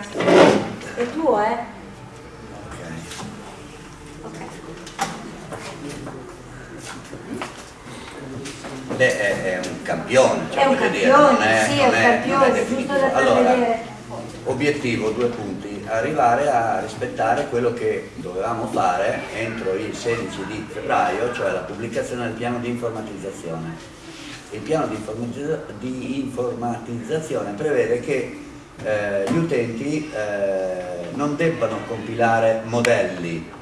È tuo, eh? Ok. Beh, è, è un campione, cioè, È un voglio dire, campione, non è, sì, non è un è- è campione, giusto da Allora, obiettivo, due punti, arrivare a rispettare quello che dovevamo fare entro il 16 di febbraio, cioè la pubblicazione del piano di informatizzazione. Il piano di informatizzazione prevede che eh, gli utenti eh, non debbano compilare modelli,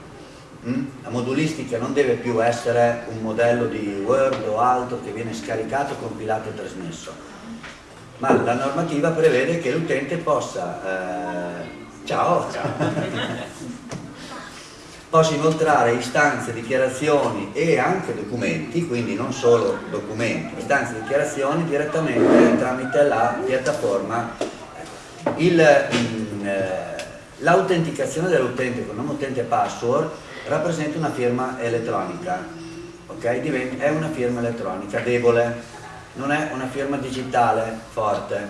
Mm? La modulistica non deve più essere un modello di Word o altro che viene scaricato, compilato e trasmesso, ma la normativa prevede che l'utente possa, eh, ciao, possa inoltrare istanze, dichiarazioni e anche documenti, quindi non solo documenti, istanze e dichiarazioni direttamente tramite la piattaforma. Mm, eh, L'autenticazione dell'utente con nome utente e password rappresenta una firma elettronica, ok? Diventa- è una firma elettronica debole, non è una firma digitale forte,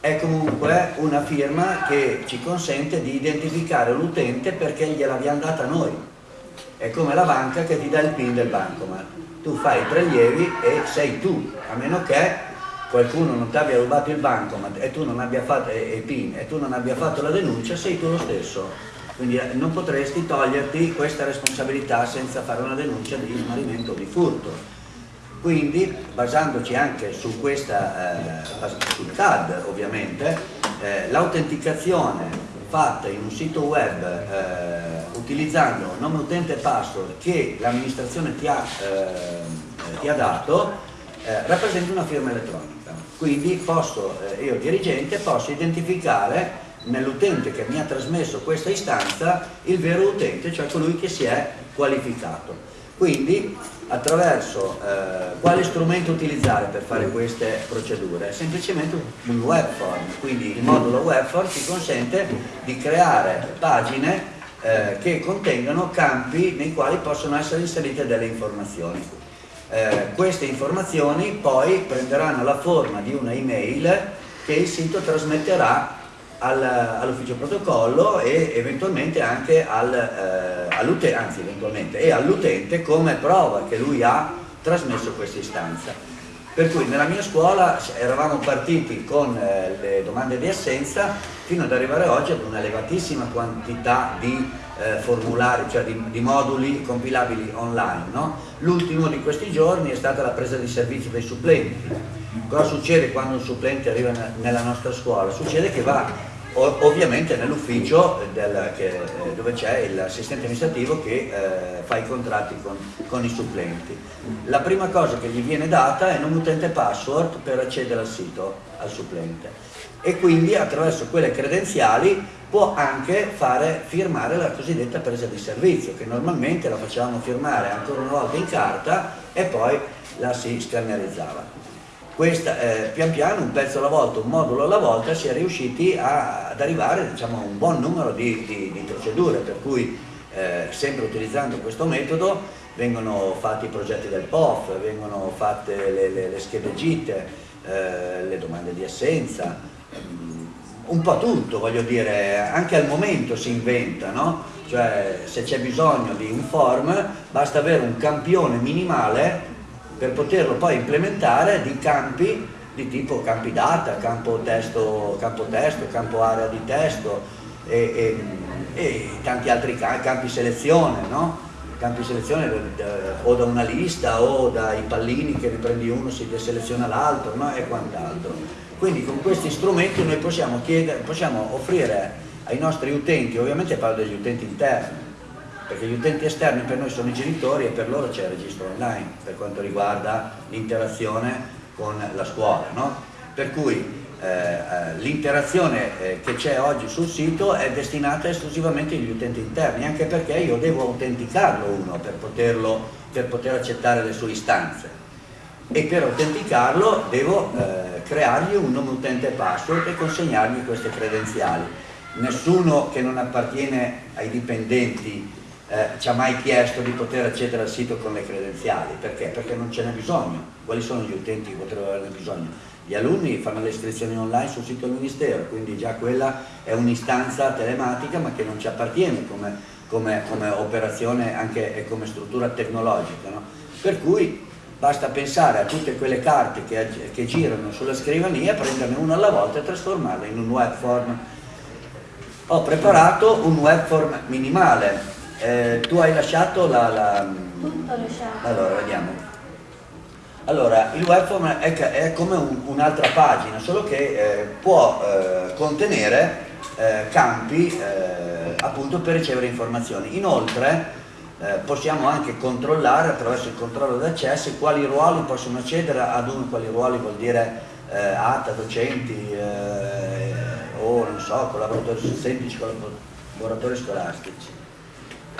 è comunque una firma che ci consente di identificare l'utente perché gliel'abbiamo data noi. È come la banca che ti dà il PIN del bancomat. Tu fai i prelievi e sei tu, a meno che qualcuno non ti abbia rubato il bancomat e tu non abbia fatto e, PIN e tu non abbia fatto la denuncia, sei tu lo stesso. Quindi eh, non potresti toglierti questa responsabilità senza fare una denuncia di smarrimento o di furto. Quindi, basandoci anche su questa, eh, sul CAD ovviamente, eh, l'autenticazione fatta in un sito web eh, utilizzando nome utente e password che l'amministrazione ti, eh, ti ha dato eh, rappresenta una firma elettronica. Quindi posso, eh, io dirigente posso identificare nell'utente che mi ha trasmesso questa istanza il vero utente, cioè colui che si è qualificato. Quindi attraverso eh, quale strumento utilizzare per fare queste procedure? Semplicemente un web form, quindi il modulo web form ci consente di creare pagine eh, che contengano campi nei quali possono essere inserite delle informazioni. Eh, queste informazioni poi prenderanno la forma di una email che il sito trasmetterà al- all'ufficio protocollo e eventualmente anche al, eh, all'utente, anzi come prova che lui ha trasmesso questa istanza. Per cui nella mia scuola eravamo partiti con eh, le domande di assenza fino ad arrivare oggi ad una elevatissima quantità di eh, formulari, cioè di, di moduli compilabili online. no? L'ultimo di questi giorni è stata la presa di servizio dei supplenti. Cosa succede quando un supplente arriva ne- nella nostra scuola? Succede che va ovviamente nell'ufficio eh, dove c'è l'assistente amministrativo che eh, fa i contratti con, con i supplenti. La prima cosa che gli viene data è nome utente password per accedere al sito, al supplente. E quindi attraverso quelle credenziali può anche fare firmare la cosiddetta presa di servizio, che normalmente la facevamo firmare ancora una volta in carta e poi la si scannerizzava. Questa, eh, pian piano, un pezzo alla volta, un modulo alla volta, si è riusciti a- ad arrivare diciamo, a un buon numero di, di- di procedure, per cui eh, sempre utilizzando questo metodo vengono fatti i progetti del POF, vengono fatte le, le- le schede gite, eh, le domande di assenza, mm, un po' tutto, voglio dire, anche al momento si inventa, no? Cioè se c'è bisogno di un form basta avere un campione minimale per poterlo poi implementare di campi di tipo campi data, campo testo, campo, testo, campo area di testo e, e- e tanti altri ca- campi selezione, no? Campi selezione eh, o da una lista o dai pallini che ne prendi uno, si deseleziona l'altro no? e quant'altro. Quindi con questi strumenti noi possiamo, chiedere, possiamo offrire ai nostri utenti, ovviamente parlo degli utenti interni, perché gli utenti esterni per noi sono i genitori e per loro c'è il registro online per quanto riguarda l'interazione con la scuola. no? Per cui eh, eh, l'interazione eh, che c'è oggi sul sito è destinata esclusivamente agli utenti interni, anche perché io devo autenticarlo uno per, poterlo, per poter accettare le sue istanze e per autenticarlo devo eh, creargli un nome utente e password e consegnargli queste credenziali. Nessuno che non appartiene ai dipendenti eh, ci ha mai chiesto di poter accedere al sito con le credenziali, perché? Perché non ce n'è bisogno. Quali sono gli utenti che potrebbero averne bisogno? gli alunni fanno le iscrizioni online sul sito del Ministero, quindi già quella è un'istanza telematica ma che non ci appartiene come, come, come operazione anche e come struttura tecnologica. No? Per cui basta pensare a tutte quelle carte che, che girano sulla scrivania, prenderne una alla volta e trasformarle in un web form. Ho preparato un web form minimale, eh, tu hai lasciato la... la... Tutto lasciato. Allora, vediamo. Allora, il webform è, è come un'altra pagina, solo che eh, può eh, contenere eh, campi eh, appunto per ricevere informazioni. Inoltre eh, possiamo anche controllare attraverso il controllo d'accesso quali ruoli possono accedere ad uno, quali ruoli vuol dire eh, ATA, docenti o non so, collaboratori semplici, collaboratori scolastici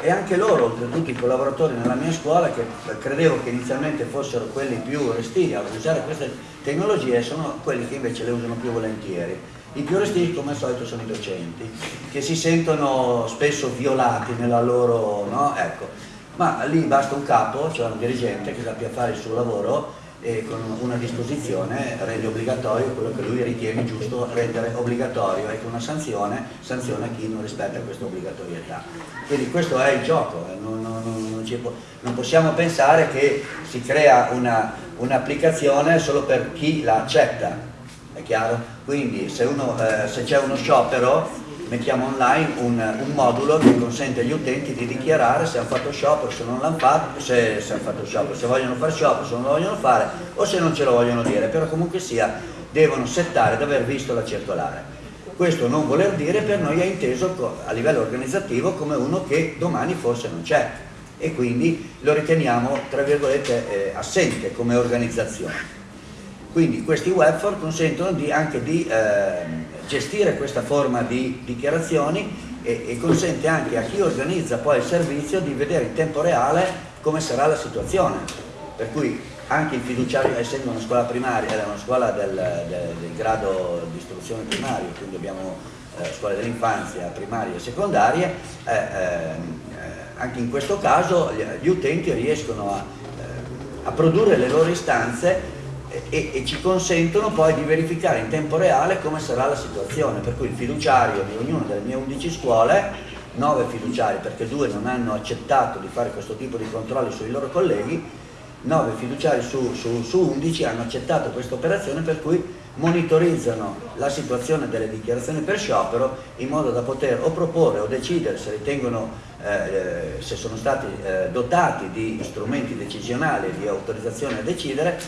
e anche loro, oltretutto i collaboratori nella mia scuola, che credevo che inizialmente fossero quelli più restii a usare queste tecnologie, sono quelli che invece le usano più volentieri. I più restii come al solito sono i docenti, che si sentono spesso violati nella loro... No? Ecco. Ma lì basta un capo, cioè un dirigente che sappia fare il suo lavoro e con una disposizione rende obbligatorio quello che lui ritiene giusto rendere obbligatorio e con una sanzione sanziona chi non rispetta questa obbligatorietà. Quindi questo è il gioco, eh, non, non, non, può, non possiamo pensare che si crea un'applicazione un solo per chi la accetta, chiaro? Quindi se, eh, se c'è uno sciopero mettiamo online un, un, modulo che consente agli utenti di dichiarare se hanno fatto sciopero, se non l'hanno fatto, se, se, fatto sciopero, se vogliono fare sciopero, se non lo vogliono fare o se non ce lo vogliono dire, però comunque sia devono settare di aver visto la circolare. Questo non voler dire per noi è inteso a livello organizzativo come uno che domani forse non c'è e quindi lo riteniamo tra virgolette eh, assente come organizzazione. Quindi questi webform consentono di, anche di eh, gestire questa forma di dichiarazioni e, e, consente anche a chi organizza poi il servizio di vedere in tempo reale come sarà la situazione. Per cui anche il fiduciario, essendo una scuola primaria, è una scuola del, del, del grado di istruzione primario, quindi abbiamo eh, scuole dell'infanzia, primarie e secondarie, eh, eh, anche in questo caso gli, gli utenti riescono a, eh, a produrre le loro istanze e, e, ci consentono poi di verificare in tempo reale come sarà la situazione, per cui il fiduciario di ognuna delle mie 11 scuole, 9 fiduciari perché due non hanno accettato di fare questo tipo di controlli sui loro colleghi, 9 fiduciari su, su, su 11 hanno accettato questa operazione per cui monitorizzano la situazione delle dichiarazioni per sciopero in modo da poter o proporre o decidere se ritengono eh, se sono stati eh, dotati di strumenti decisionali di autorizzazione a decidere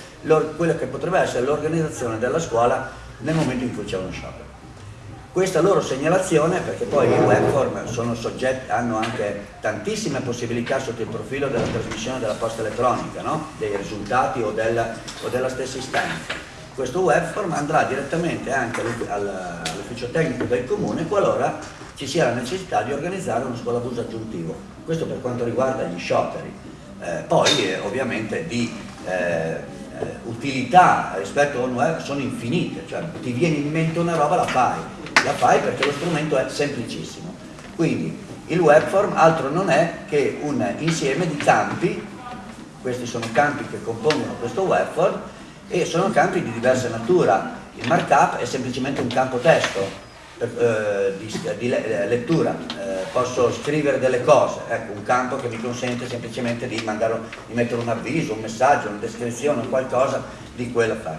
quello che potrebbe essere l'organizzazione della scuola nel momento in cui c'è uno sciopero. Questa loro segnalazione, perché poi i webform soggetti, hanno anche tantissime possibilità sotto il profilo della trasmissione della posta elettronica, no? dei risultati o della, o della stessa istanza. Questo webform andrà direttamente anche all'ufficio tecnico del comune qualora ci sia la necessità di organizzare uno scuola bus aggiuntivo. Questo per quanto riguarda gli scioperi. Eh, poi eh, ovviamente di eh, eh, utilità rispetto a un web sono infinite, cioè ti viene in mente una roba la fai, la fai perché lo strumento è semplicissimo. Quindi il webform altro non è che un insieme di campi, questi sono campi che compongono questo webform e sono campi di diversa natura. Il markup è semplicemente un campo testo, eh, di, di, lettura, eh, posso scrivere delle cose, ecco, un campo che mi consente semplicemente di, mandare, di mettere un avviso, un messaggio, una descrizione, qualcosa di quello fare.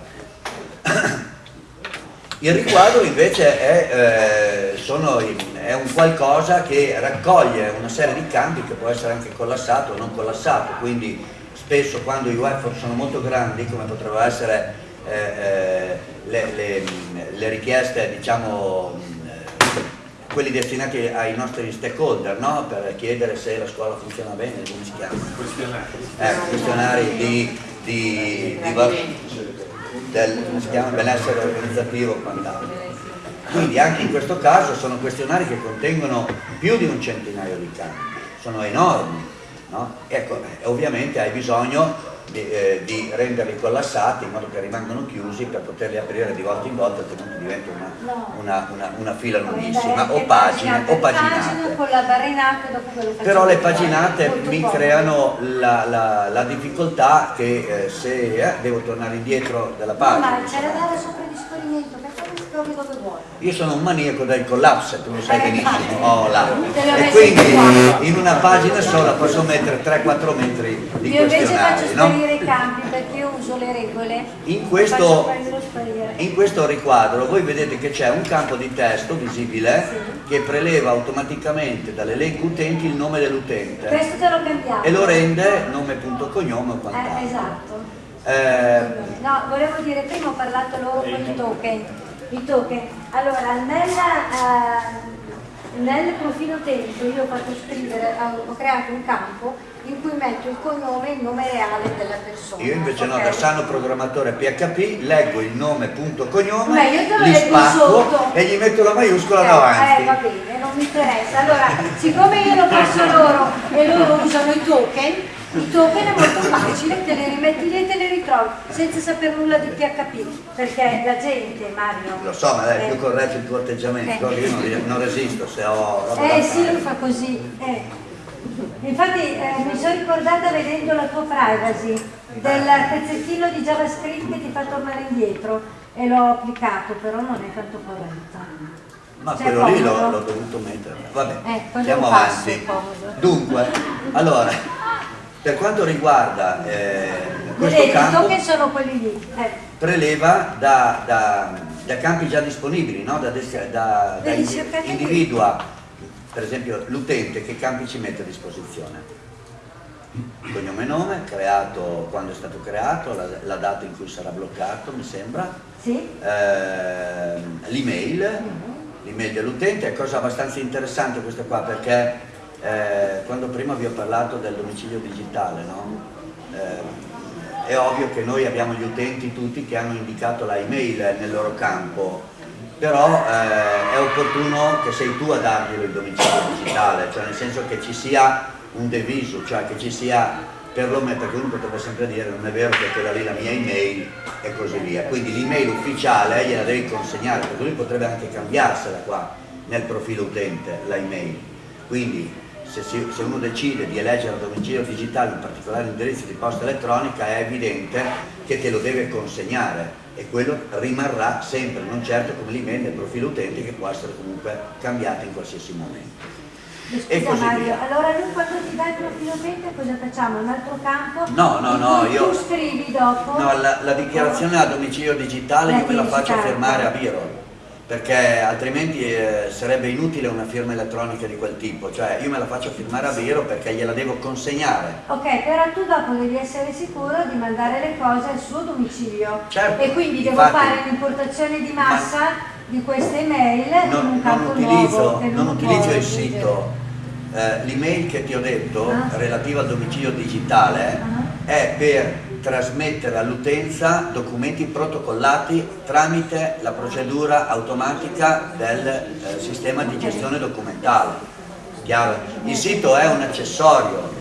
Il riquadro invece è, eh, sono, è, un qualcosa che raccoglie una serie di campi che può essere anche collassato o non collassato, quindi spesso quando i webform sono molto grandi, come potrebbero essere eh, eh le, le, le, richieste diciamo, quelli destinati ai nostri stakeholder, no? per chiedere se la scuola funziona bene, come si chiama? Questionari. Eh, questionari di, di, di, del benessere organizzativo e quant'altro. Quindi anche in questo caso sono questionari che contengono più di un centinaio di campi, sono enormi. No? Ecco, ovviamente hai bisogno di, eh, di, renderli collassati in modo che rimangano chiusi per poterli aprire di volta in volta altrimenti diventa una, una, una, una fila lunghissima o pagine o paginate. però le paginate mi creano la, la, la difficoltà che eh, se eh, devo tornare indietro della pagina no, ma c'è da dare sopra il dove. Io sono un maniaco del collapse, tu lo sai eh, benissimo. Oh, là. E quindi in una pagina sola posso mettere 3-4 metri di io invece faccio sparire no? i campi perché io uso le regole. In questo, in questo riquadro voi vedete che c'è un campo di testo visibile sì. che preleva automaticamente dall'elenco utenti il nome dell'utente. Questo te l'ho cambiato. E lo rende nome punto cognome o quant'altro. Eh, esatto. Eh, no, volevo dire, prima ho parlato loro con i token i token. Allora, nella, uh, nel profilo utente io ho fatto scrivere, ho creato un campo in cui metto il cognome e il nome reale della persona. Io invece okay. no, da sano programmatore PHP leggo il nome punto cognome, li spacco e gli metto la maiuscola eh, davanti. Eh, va bene, non mi interessa. Allora, siccome io lo passo loro e loro usano i token, i token è molto facile, te li rimetti lì e te li ritrovi senza sapere nulla di PHP, perché la gente, Mario... Lo so, ma è eh, più corretto il tuo atteggiamento, eh. io non, non, resisto se ho... Eh sì, lui fa così. Eh. Infatti eh, mi sono ricordata vedendo la tua privacy del pezzettino di JavaScript che ti fa tornare indietro e l'ho applicato, però non è tanto corretta. Ma cioè, quello lì l'ho dovuto mettere. Vabbè, eh, andiamo avanti. Dunque, allora, per quanto riguarda eh, questo campo. Eh. preleva da, da, da, campi già disponibili, no? da, da, da individua per esempio l'utente che campi ci mette a disposizione. Cognome e nome, creato quando è stato creato, la, la data in cui sarà bloccato, mi sembra. Sì. Eh, L'email, mm l'email dell'utente, è cosa abbastanza interessante questa qua perché eh, quando prima vi ho parlato del domicilio digitale, no? eh, è ovvio che noi abbiamo gli utenti tutti che hanno indicato la email nel loro campo, però eh, è opportuno che sei tu a darglielo il domicilio digitale, cioè nel senso che ci sia un deviso, cioè che ci sia perlomeno, perché uno potrebbe sempre dire non è vero perché da lì la mia email e così via, quindi l'email ufficiale gliela devi consegnare, perché lui potrebbe anche cambiarsela qua nel profilo utente, la email, quindi se, si, se, uno decide di eleggere a domicilio digitale un particolare indirizzo di posta elettronica è evidente che te lo deve consegnare e quello rimarrà sempre, non certo come l'email del profilo utente che può essere comunque cambiata in qualsiasi momento. Scusa Mario, allora lui quando ti dà il profilo utente cosa facciamo? Un altro campo? No, no, no, io... Tu scrivi dopo? No, la, la dichiarazione a domicilio digitale io me la faccio firmare a Biro perché altrimenti eh, sarebbe inutile una firma elettronica di quel tipo, cioè io me la faccio firmare a Vero perché gliela devo consegnare. Ok, però tu dopo devi essere sicuro di mandare le cose al suo domicilio certo, e quindi devo fare un'importazione di massa ma di queste email non, in un campo non utilizzo, nuovo, non utilizzo il sito, eh, l'email che ti ho detto ah. relativa al domicilio digitale ah. è per trasmettere all'utenza documenti protocollati tramite la procedura automatica del eh, sistema di gestione documentale. Chiaro? Il sito è un accessorio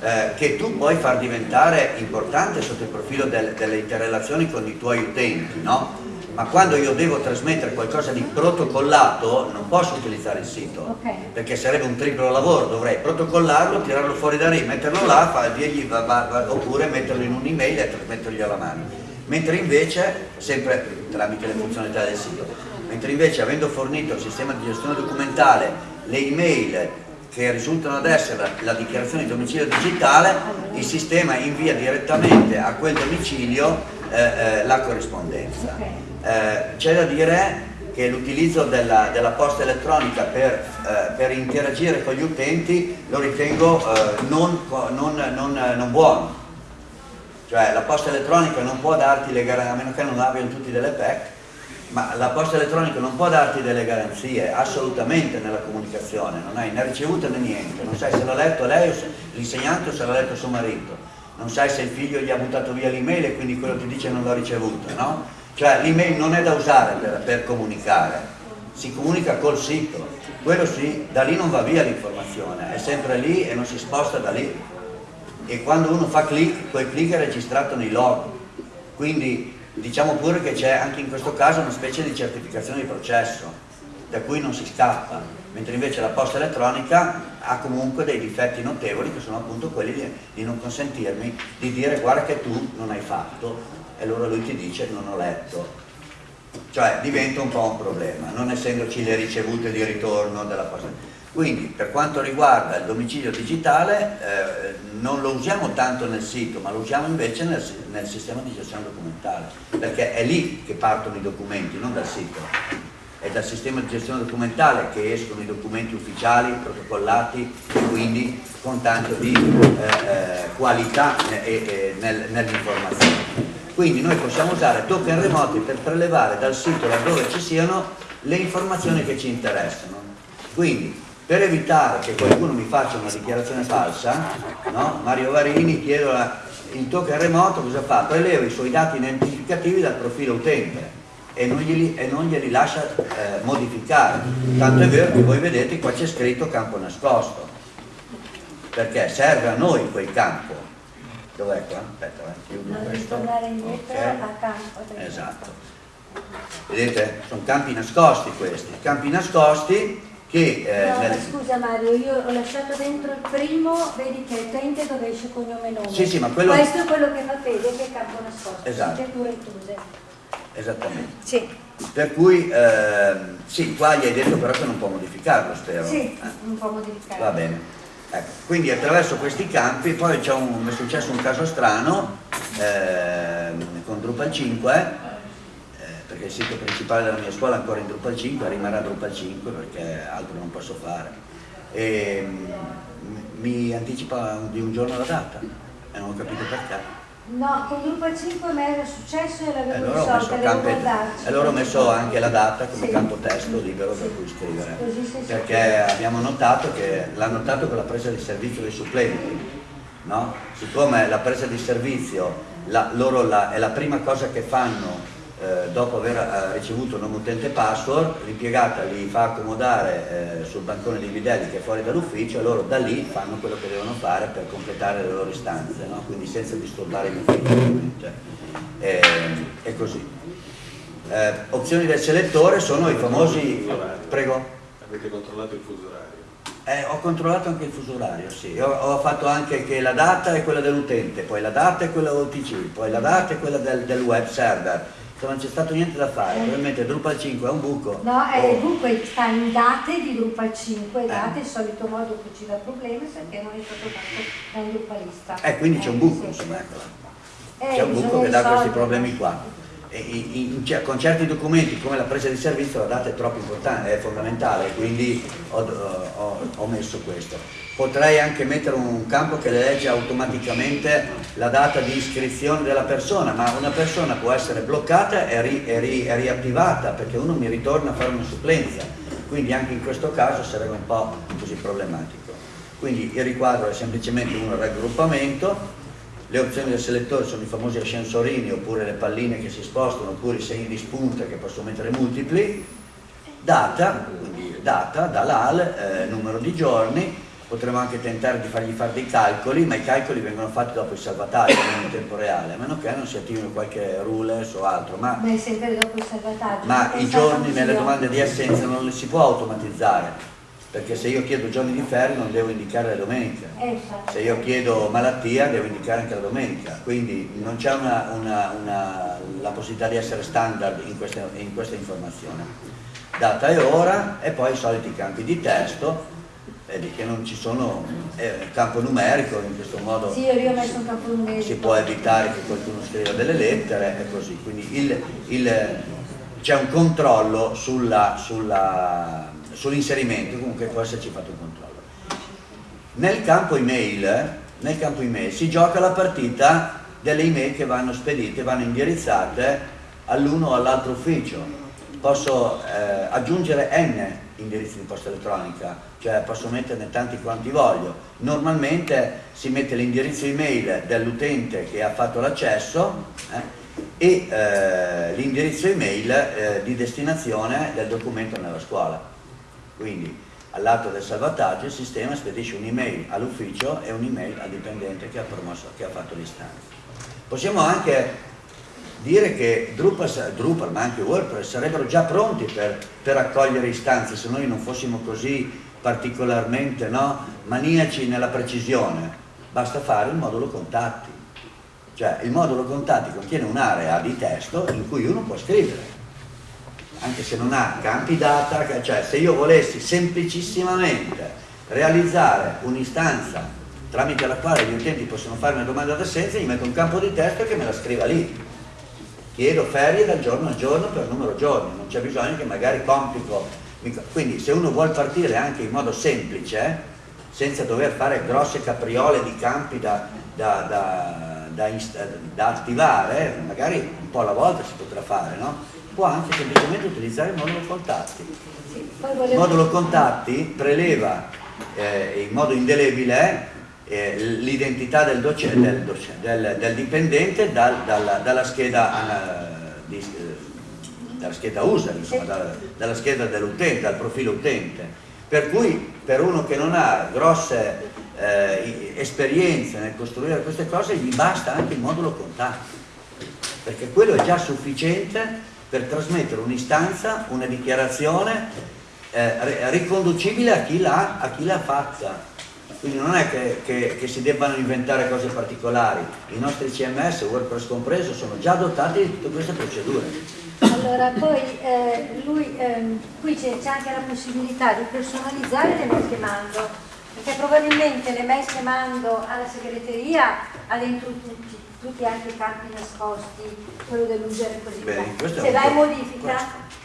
eh, che tu puoi far diventare importante sotto il profilo del, delle interrelazioni con i tuoi utenti, no? Ma quando io devo trasmettere qualcosa di protocollato non posso utilizzare il sito okay. perché sarebbe un triplo lavoro, dovrei protocollarlo, tirarlo fuori da lì, metterlo là fa, dirgli, va, va, va, oppure metterlo in un'email e trasmettergli alla mano mentre invece, sempre tramite le funzionalità del sito mentre invece avendo fornito il sistema di gestione documentale le email che risultano ad essere la, la dichiarazione di domicilio digitale il sistema invia direttamente a quel domicilio eh, eh, la corrispondenza okay. Eh, c'è da dire che l'utilizzo della, della, posta elettronica per, eh, per, interagire con gli utenti lo ritengo eh, non, non, non, non, buono. Cioè la posta elettronica non può darti le garanzie, a meno che non abbiano tutti delle PEC, ma la posta elettronica non può darti delle garanzie assolutamente nella comunicazione, non hai né ricevuta né niente, non sai se l'ha letto lei o l'insegnante o se l'ha letto suo marito, non sai se il figlio gli ha buttato via l'email e quindi quello ti dice non l'ha ricevuta, no? Cioè l'email non è da usare per, per, comunicare, si comunica col sito, quello sì, da lì non va via l'informazione, è sempre lì e non si sposta da lì. e quando uno fa click, quel click è registrato nei log. Quindi diciamo pure che c'è anche in questo caso una specie di certificazione di processo, da cui non si scappa, mentre invece la posta elettronica ha comunque dei difetti notevoli che sono appunto quelli di, di non consentirmi di dire guarda che tu non hai fatto e allora lui ti dice non ho letto. Cioè diventa un po' un problema, non essendoci le ricevute di ritorno della posta. Quindi per quanto riguarda il domicilio digitale eh, non lo usiamo tanto nel sito, ma lo usiamo invece nel, nel, sistema di gestione documentale, perché è lì che partono i documenti, non dal sito. È dal sistema di gestione documentale che escono i documenti ufficiali, protocollati e quindi con tanto di eh, eh, qualità nel, nell'informazione. Quindi noi possiamo usare token remoti per prelevare dal sito laddove ci siano le informazioni che ci interessano. Quindi per evitare che qualcuno mi faccia una dichiarazione falsa, no? Mario Varini chiede il token remoto cosa fa? Preleva i suoi dati identificativi dal profilo utente e non glieli, e non glieli lascia eh, modificare. Tanto è vero che voi vedete qua c'è scritto campo nascosto, perché serve a noi quel campo. Dov'è qua? Aspetta, eh, chiudo non questo. tornare indietro okay. a campo. Esatto. Vedete? Sono campi nascosti questi. Campi nascosti che... Eh, no, nel... scusa Mario, io ho lasciato dentro il primo, vedi che è utente dove esce cognome nome. Sì, sì, ma quello... Questo è quello che fa Fede, che è campo nascosto. Esatto. Esattamente. Sì. Per cui, eh, sì, qua gli hai detto però che non può modificarlo, spero. Sì, eh. non può modificarlo. Va bene. Ecco, quindi attraverso questi campi, poi un, è successo un caso strano eh, con Drupal 5 perché il sito principale della mia scuola è ancora in Drupal 5, rimarrà Drupal 5 perché altro non posso fare. E mm, mi anticipa di un giorno la data e non ho capito perché. No, con Drupal 5 mi era successo e l'avevo allora risolta, E allora ho messo anche la data come sì. campo testo libero sì. per cui scrivere. Perché abbiamo notato che l'ha notato con la presa di servizio dei supplenti. No? Siccome la presa di servizio la, loro la, è la prima cosa che fanno eh, dopo aver eh, ricevuto nome utente password, l'impiegata li fa accomodare eh, sul bancone di bidelli che è fuori dall'ufficio e loro da lì fanno quello che devono fare per completare le loro istanze, no? quindi senza disturbare l'ufficio ovviamente. E, e così. Eh, opzioni del selettore sono i famosi... Prego? Avete controllato il fuso orario? Eh, ho controllato anche il fuso orario, sì. Ho, ho, fatto anche che la data è quella dell'utente, poi la data è quella OTC, poi la data è quella del, del web server non c'è stato niente da fare, probabilmente Drupal 5 è un buco. No, è oh. buco sta in date di Drupal 5, date eh. il solito modo che ci dà problemi perché non è stato fatto da un Drupalista. Eh, quindi c'è un buco, eh, insomma, eccola. Eh, c'è un buco che dà questi problemi qua. In, in, con certi documenti come la presa di servizio la data è troppo importante, è fondamentale, quindi ho, ho, ho messo questo potrei anche mettere un campo che legge automaticamente la data di iscrizione della persona, ma una persona può essere bloccata e, ri, e, ri, e riattivata perché uno mi ritorna a fare una supplenza, quindi anche in questo caso sarebbe un po' così problematico. Quindi il riquadro è semplicemente un raggruppamento, le opzioni del selettore sono i famosi ascensorini oppure le palline che si spostano oppure i segni di spunta che posso mettere multipli, data, quindi data, dall'AL, eh, numero di giorni, potremmo anche tentare di fargli fare dei calcoli, ma i calcoli vengono fatti dopo il salvataggio, non in tempo reale, a meno che non si attivino qualche rules o altro. Ma, Beh, sempre dopo il salvataggio. Ma i giorni nelle domande di assenza non li si può automatizzare, perché se io chiedo giorni di ferie non devo indicare la domenica, eh, se io chiedo malattia devo indicare anche la domenica, quindi non c'è la possibilità di essere standard in questa, in questa informazione. Data e ora e poi i soliti campi di testo vedi che non ci sono eh, campo numerico in questo modo sì, io ho messo un campo numerico. si può evitare che qualcuno scriva delle lettere e così quindi c'è un controllo sull'inserimento sulla, sull comunque può esserci fatto un controllo nel campo email nel campo email si gioca la partita delle email che vanno spedite vanno indirizzate all'uno o all'altro ufficio posso eh, aggiungere n indirizzi di posta elettronica, cioè posso metterne tanti quanti voglio. Normalmente si mette l'indirizzo email dell'utente che ha fatto l'accesso eh, e eh, l'indirizzo email eh, di destinazione del documento nella scuola. Quindi all'atto del salvataggio il sistema spedisce un'email all'ufficio e un'email al dipendente che ha, promosso, che ha fatto l'istanza. Possiamo anche dire che Drupal, Drupal, ma anche WordPress sarebbero già pronti per, per accogliere istanze se noi non fossimo così particolarmente no, maniaci nella precisione. Basta fare il modulo contatti. Cioè il modulo contatti contiene un'area di testo in cui uno può scrivere anche se non ha campi data, cioè se io volessi semplicissimamente realizzare un'istanza tramite la quale gli utenti possono fare una domanda d'assenza, gli metto un campo di testo che me la scriva lì. Chiedo ferie dal giorno al giorno per numero giorni, non c'è bisogno che magari complico. Quindi se uno vuole partire anche in modo semplice, senza dover fare grosse capriole di campi da, da, da, da attivare, magari un po' alla volta si potrà fare, no? Può anche semplicemente utilizzare il modulo contatti. Il modulo contatti preleva eh, in modo indelebile eh, l'identità del, del, del, del, dipendente dal, dalla, dalla, scheda, uh, di, uh, dalla, scheda user, insomma, dalla, dalla scheda dell'utente, dal profilo utente. Per cui per uno che non ha grosse eh, esperienze nel costruire queste cose gli basta anche il modulo contatti, perché quello è già sufficiente per trasmettere un'istanza, una dichiarazione eh, riconducibile a chi l'ha fatta. Quindi non è che, che, che, si debbano inventare cose particolari, i nostri CMS, WordPress compreso, sono già dotati di tutte queste procedure. Allora, poi eh, lui, ehm, qui c'è anche la possibilità di personalizzare le che mando, perché probabilmente le che mando alla segreteria ha dentro tutti tutti anche i campi nascosti, quello dell'usare così Bene, Se vai in modifica,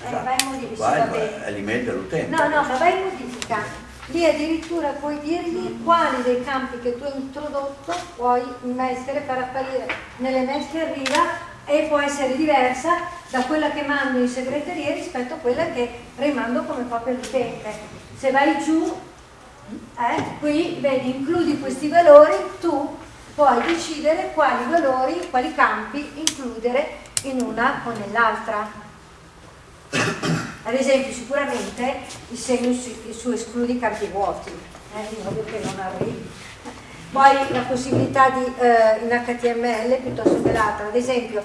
eh, vai in modifica, vai, va è l'email dell'utente. No, no, ma vai in modifica. Lì addirittura puoi dirgli quali dei campi che tu hai introdotto puoi mettere per apparire nelle mail che arriva e può essere diversa da quella che mando in segreteria rispetto a quella che rimando come copia all'utente. Se vai giù, eh, qui vedi, includi questi valori, tu puoi decidere quali valori, quali campi includere in una o nell'altra. Ad esempio sicuramente il segno su, escludi campi vuoti, eh, in modo che non arrivi. Poi la possibilità di, eh, in HTML piuttosto che l'altra, ad esempio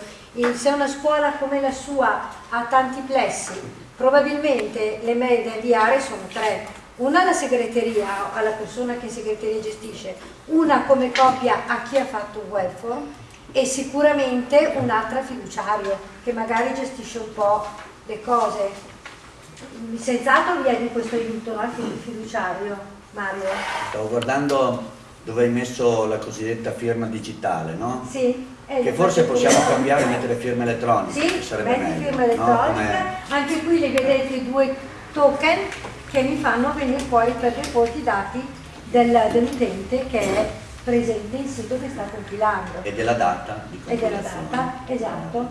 se una scuola come la sua ha tanti plessi, probabilmente le mail da inviare sono tre, una alla segreteria, alla persona che in segreteria gestisce, una come copia a chi ha fatto un web form e sicuramente un'altra fiduciario che magari gestisce un po' le cose. Senz'altro vi è di questo aiuto anche il fiduciario, Mario. Stavo guardando dove hai messo la cosiddetta firma digitale, no? Sì. Che forse possiamo cambiare e mettere firma elettronica. Sì, metti firma elettronica, no? anche qui le vedete i due token che mi fanno venire fuori per default i dati del, dell'utente che è presente in sito che sta compilando. E della data di E della data, esatto.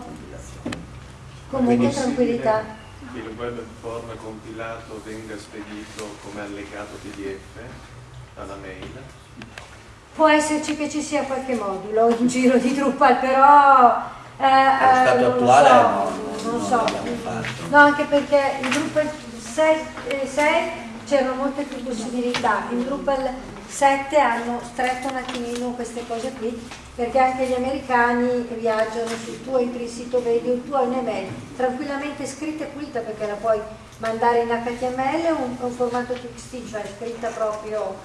Comunque tranquillità. Il web form compilato venga spedito come allegato PDF alla mail. Può esserci che ci sia qualche modulo in giro di Drupal, però eh, eh, stato attuale so, non so, no, anche perché il Drupal 6, eh, c'erano molte più possibilità, in Drupal 7 hanno stretto un attimino queste cose qui perché anche gli americani viaggiano sul tuo entri il sito vedi o tu hai un'email tranquillamente scritta e pulita perché la puoi mandare in HTML o un, un formato TXT cioè scritta proprio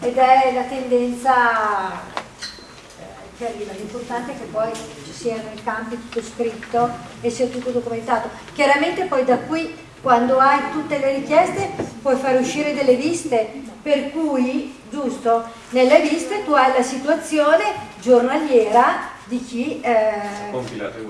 ed è la tendenza eh, che arriva. L'importante è che poi ci siano i campi tutto scritto e sia tutto documentato. Chiaramente poi da qui quando hai tutte le richieste puoi fare uscire delle liste per cui, giusto, nelle liste tu hai la situazione giornaliera di chi... Eh,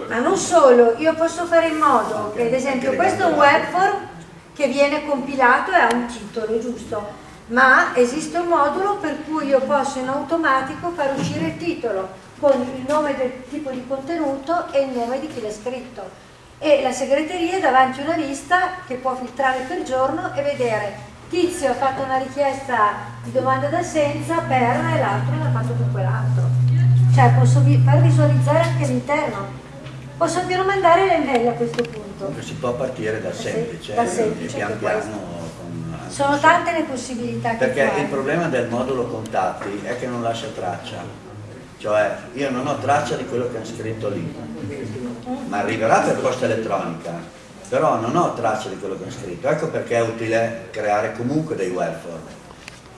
ma non solo, io posso fare in modo che ad esempio questo è un web form che viene compilato e ha un titolo, giusto? Ma esiste un modulo per cui io posso in automatico far uscire il titolo con il nome del tipo di contenuto e il nome di chi l'ha scritto e la segreteria è davanti a una lista che può filtrare per giorno e vedere tizio ha fatto una richiesta di domanda d'assenza per e l'altro l'ha fatto per quell'altro cioè posso far visualizzare anche l'interno. Posso anche non mandare le mail a questo punto. Si può partire da semplice, da semplice pian piano Sono tante le possibilità Perché il problema del modulo contatti è che non lascia traccia. Cioè io non ho traccia di quello che hanno scritto lì, ma arriverà per posta elettronica, però non ho traccia di quello che hanno scritto. Ecco perché è utile creare comunque dei web form.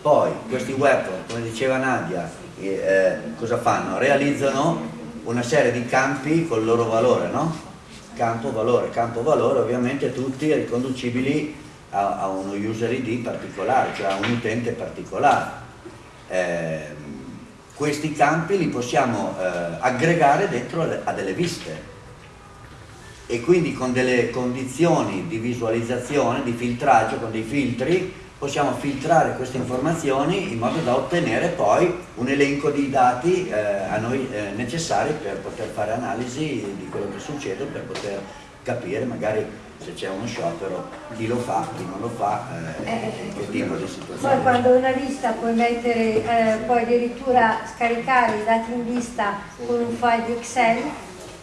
Poi questi web form, come diceva Nadia, eh, cosa fanno? Realizzano una serie di campi col loro valore, no? Campo valore, campo valore ovviamente tutti riconducibili a, a uno user ID particolare, cioè a un utente particolare. Eh, questi campi li possiamo eh, aggregare dentro a delle viste e quindi con delle condizioni di visualizzazione, di filtraggio, con dei filtri possiamo filtrare queste informazioni in modo da ottenere poi un elenco di dati eh, a noi eh, necessari per poter fare analisi di quello che succede, per poter capire magari se c'è uno sciopero chi lo fa, chi non lo fa, eh, eh, che tipo di situazione. Poi quando una lista puoi mettere, eh, puoi addirittura scaricare i dati in lista con un file di Excel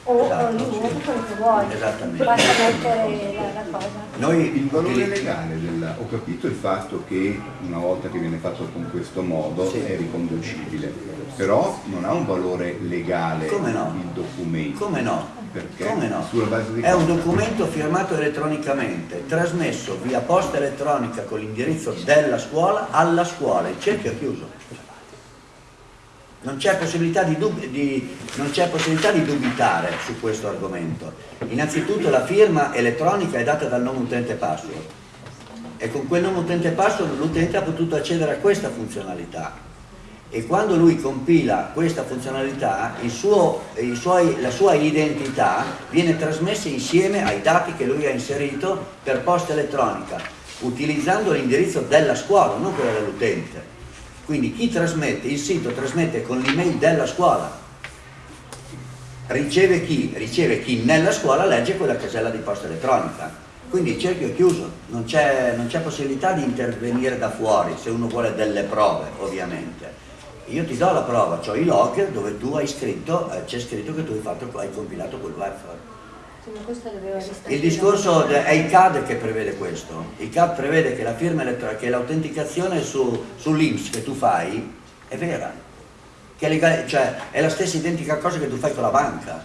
o esatto, di Word, quello che vuoi, basta mettere la, la, cosa. Noi il valore legale, del, ho capito il fatto che una volta che viene fatto con questo modo sì. è riconducibile, però non ha un valore legale no? il documento. Come no? Perché? Come no? È un documento firmato elettronicamente, trasmesso via posta elettronica con l'indirizzo della scuola alla scuola, il cerchio è chiuso. Non c'è possibilità possibilità di dubitare su questo argomento. Innanzitutto la firma elettronica è data dal nome utente password. E con quel nome utente password l'utente ha potuto accedere a questa funzionalità. E quando lui compila questa funzionalità suo, suoi, la sua identità viene trasmessa insieme ai dati che lui ha inserito per posta elettronica utilizzando l'indirizzo della scuola, non quello dell'utente quindi chi trasmette, il sito trasmette con l'email della scuola riceve chi? Riceve chi nella scuola legge quella casella di posta elettronica quindi il cerchio è chiuso, non c'è possibilità di intervenire da fuori se uno vuole delle prove ovviamente io ti do la prova, ho i log dove tu hai scritto, eh, c'è scritto che tu hai, fatto, hai compilato quel webform. Il discorso è il CAD che prevede questo. Il CAD prevede che la firma elettronica, che l'autenticazione su, sull'IMS che tu fai è vera. Che è, legale, cioè, è la stessa identica cosa che tu fai con la banca.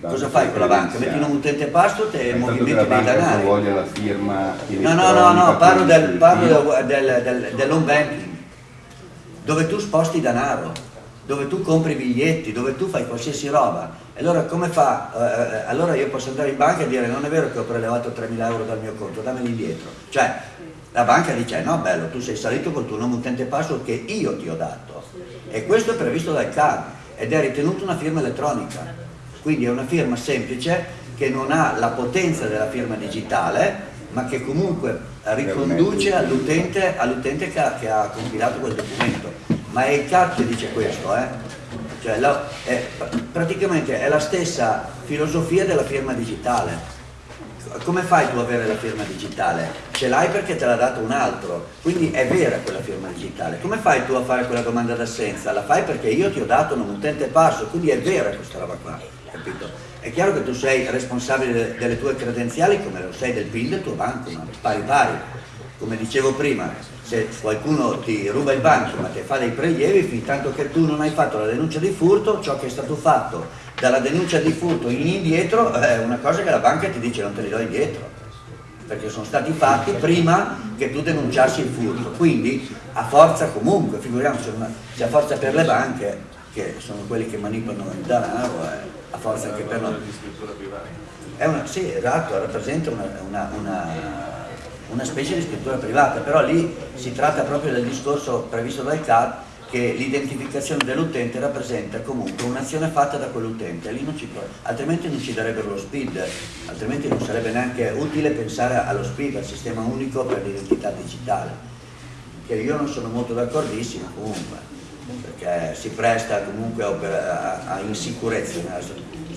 Cosa fai con la banca? Metti un utente password e movimenti dei denari. voglia la firma No, no, no, no, parlo del, parlo del, del, del, dell'home banking dove tu sposti denaro, dove tu compri biglietti, dove tu fai qualsiasi roba. Allora come fa? Eh, eh allora io posso andare in banca e dire non è vero che ho prelevato 3.000 euro dal mio conto, dammeli indietro. Cioè la banca dice no bello, tu sei salito col tuo nome utente password che io ti ho dato. E questo è previsto dal CAD ed è ritenuto una firma elettronica. Quindi è una firma semplice che non ha la potenza della firma digitale, ma che comunque riconduce all'utente all che, che, ha compilato quel documento. Ma è il CAP che dice questo, eh? Cioè, la, è, praticamente è la stessa filosofia della firma digitale. Come fai tu ad avere la firma digitale? Ce l'hai perché te l'ha dato un altro, quindi è vera quella firma digitale. Come fai tu a fare quella domanda d'assenza? La fai perché io ti ho dato un utente passo, quindi è vera questa roba qua, capito? È chiaro che tu sei responsabile delle tue credenziali come lo sei del PIL del tuo banco, ma pari pari. Come dicevo prima, se qualcuno ti ruba il banco ma ti fa dei prelievi, fin tanto che tu non hai fatto la denuncia di furto, ciò che è stato fatto dalla denuncia di furto in indietro è una cosa che la banca ti dice non te li do indietro perché sono stati fatti prima che tu denunciassi il furto quindi a forza comunque figuriamoci se a forza per le banche che sono quelli che manipolano il denaro eh, a forza anche per noi. È una, sì, esatto, rappresenta una, una, una, una, specie di scrittura privata, però lì si tratta proprio del discorso previsto dal CAD che l'identificazione dell'utente rappresenta comunque un'azione fatta da quell'utente, altrimenti non ci darebbero lo SPID, altrimenti non sarebbe neanche utile pensare allo SPID, al sistema unico per l'identità digitale, che io non sono molto d'accordissimo comunque perché si presta comunque a, a insicurezza.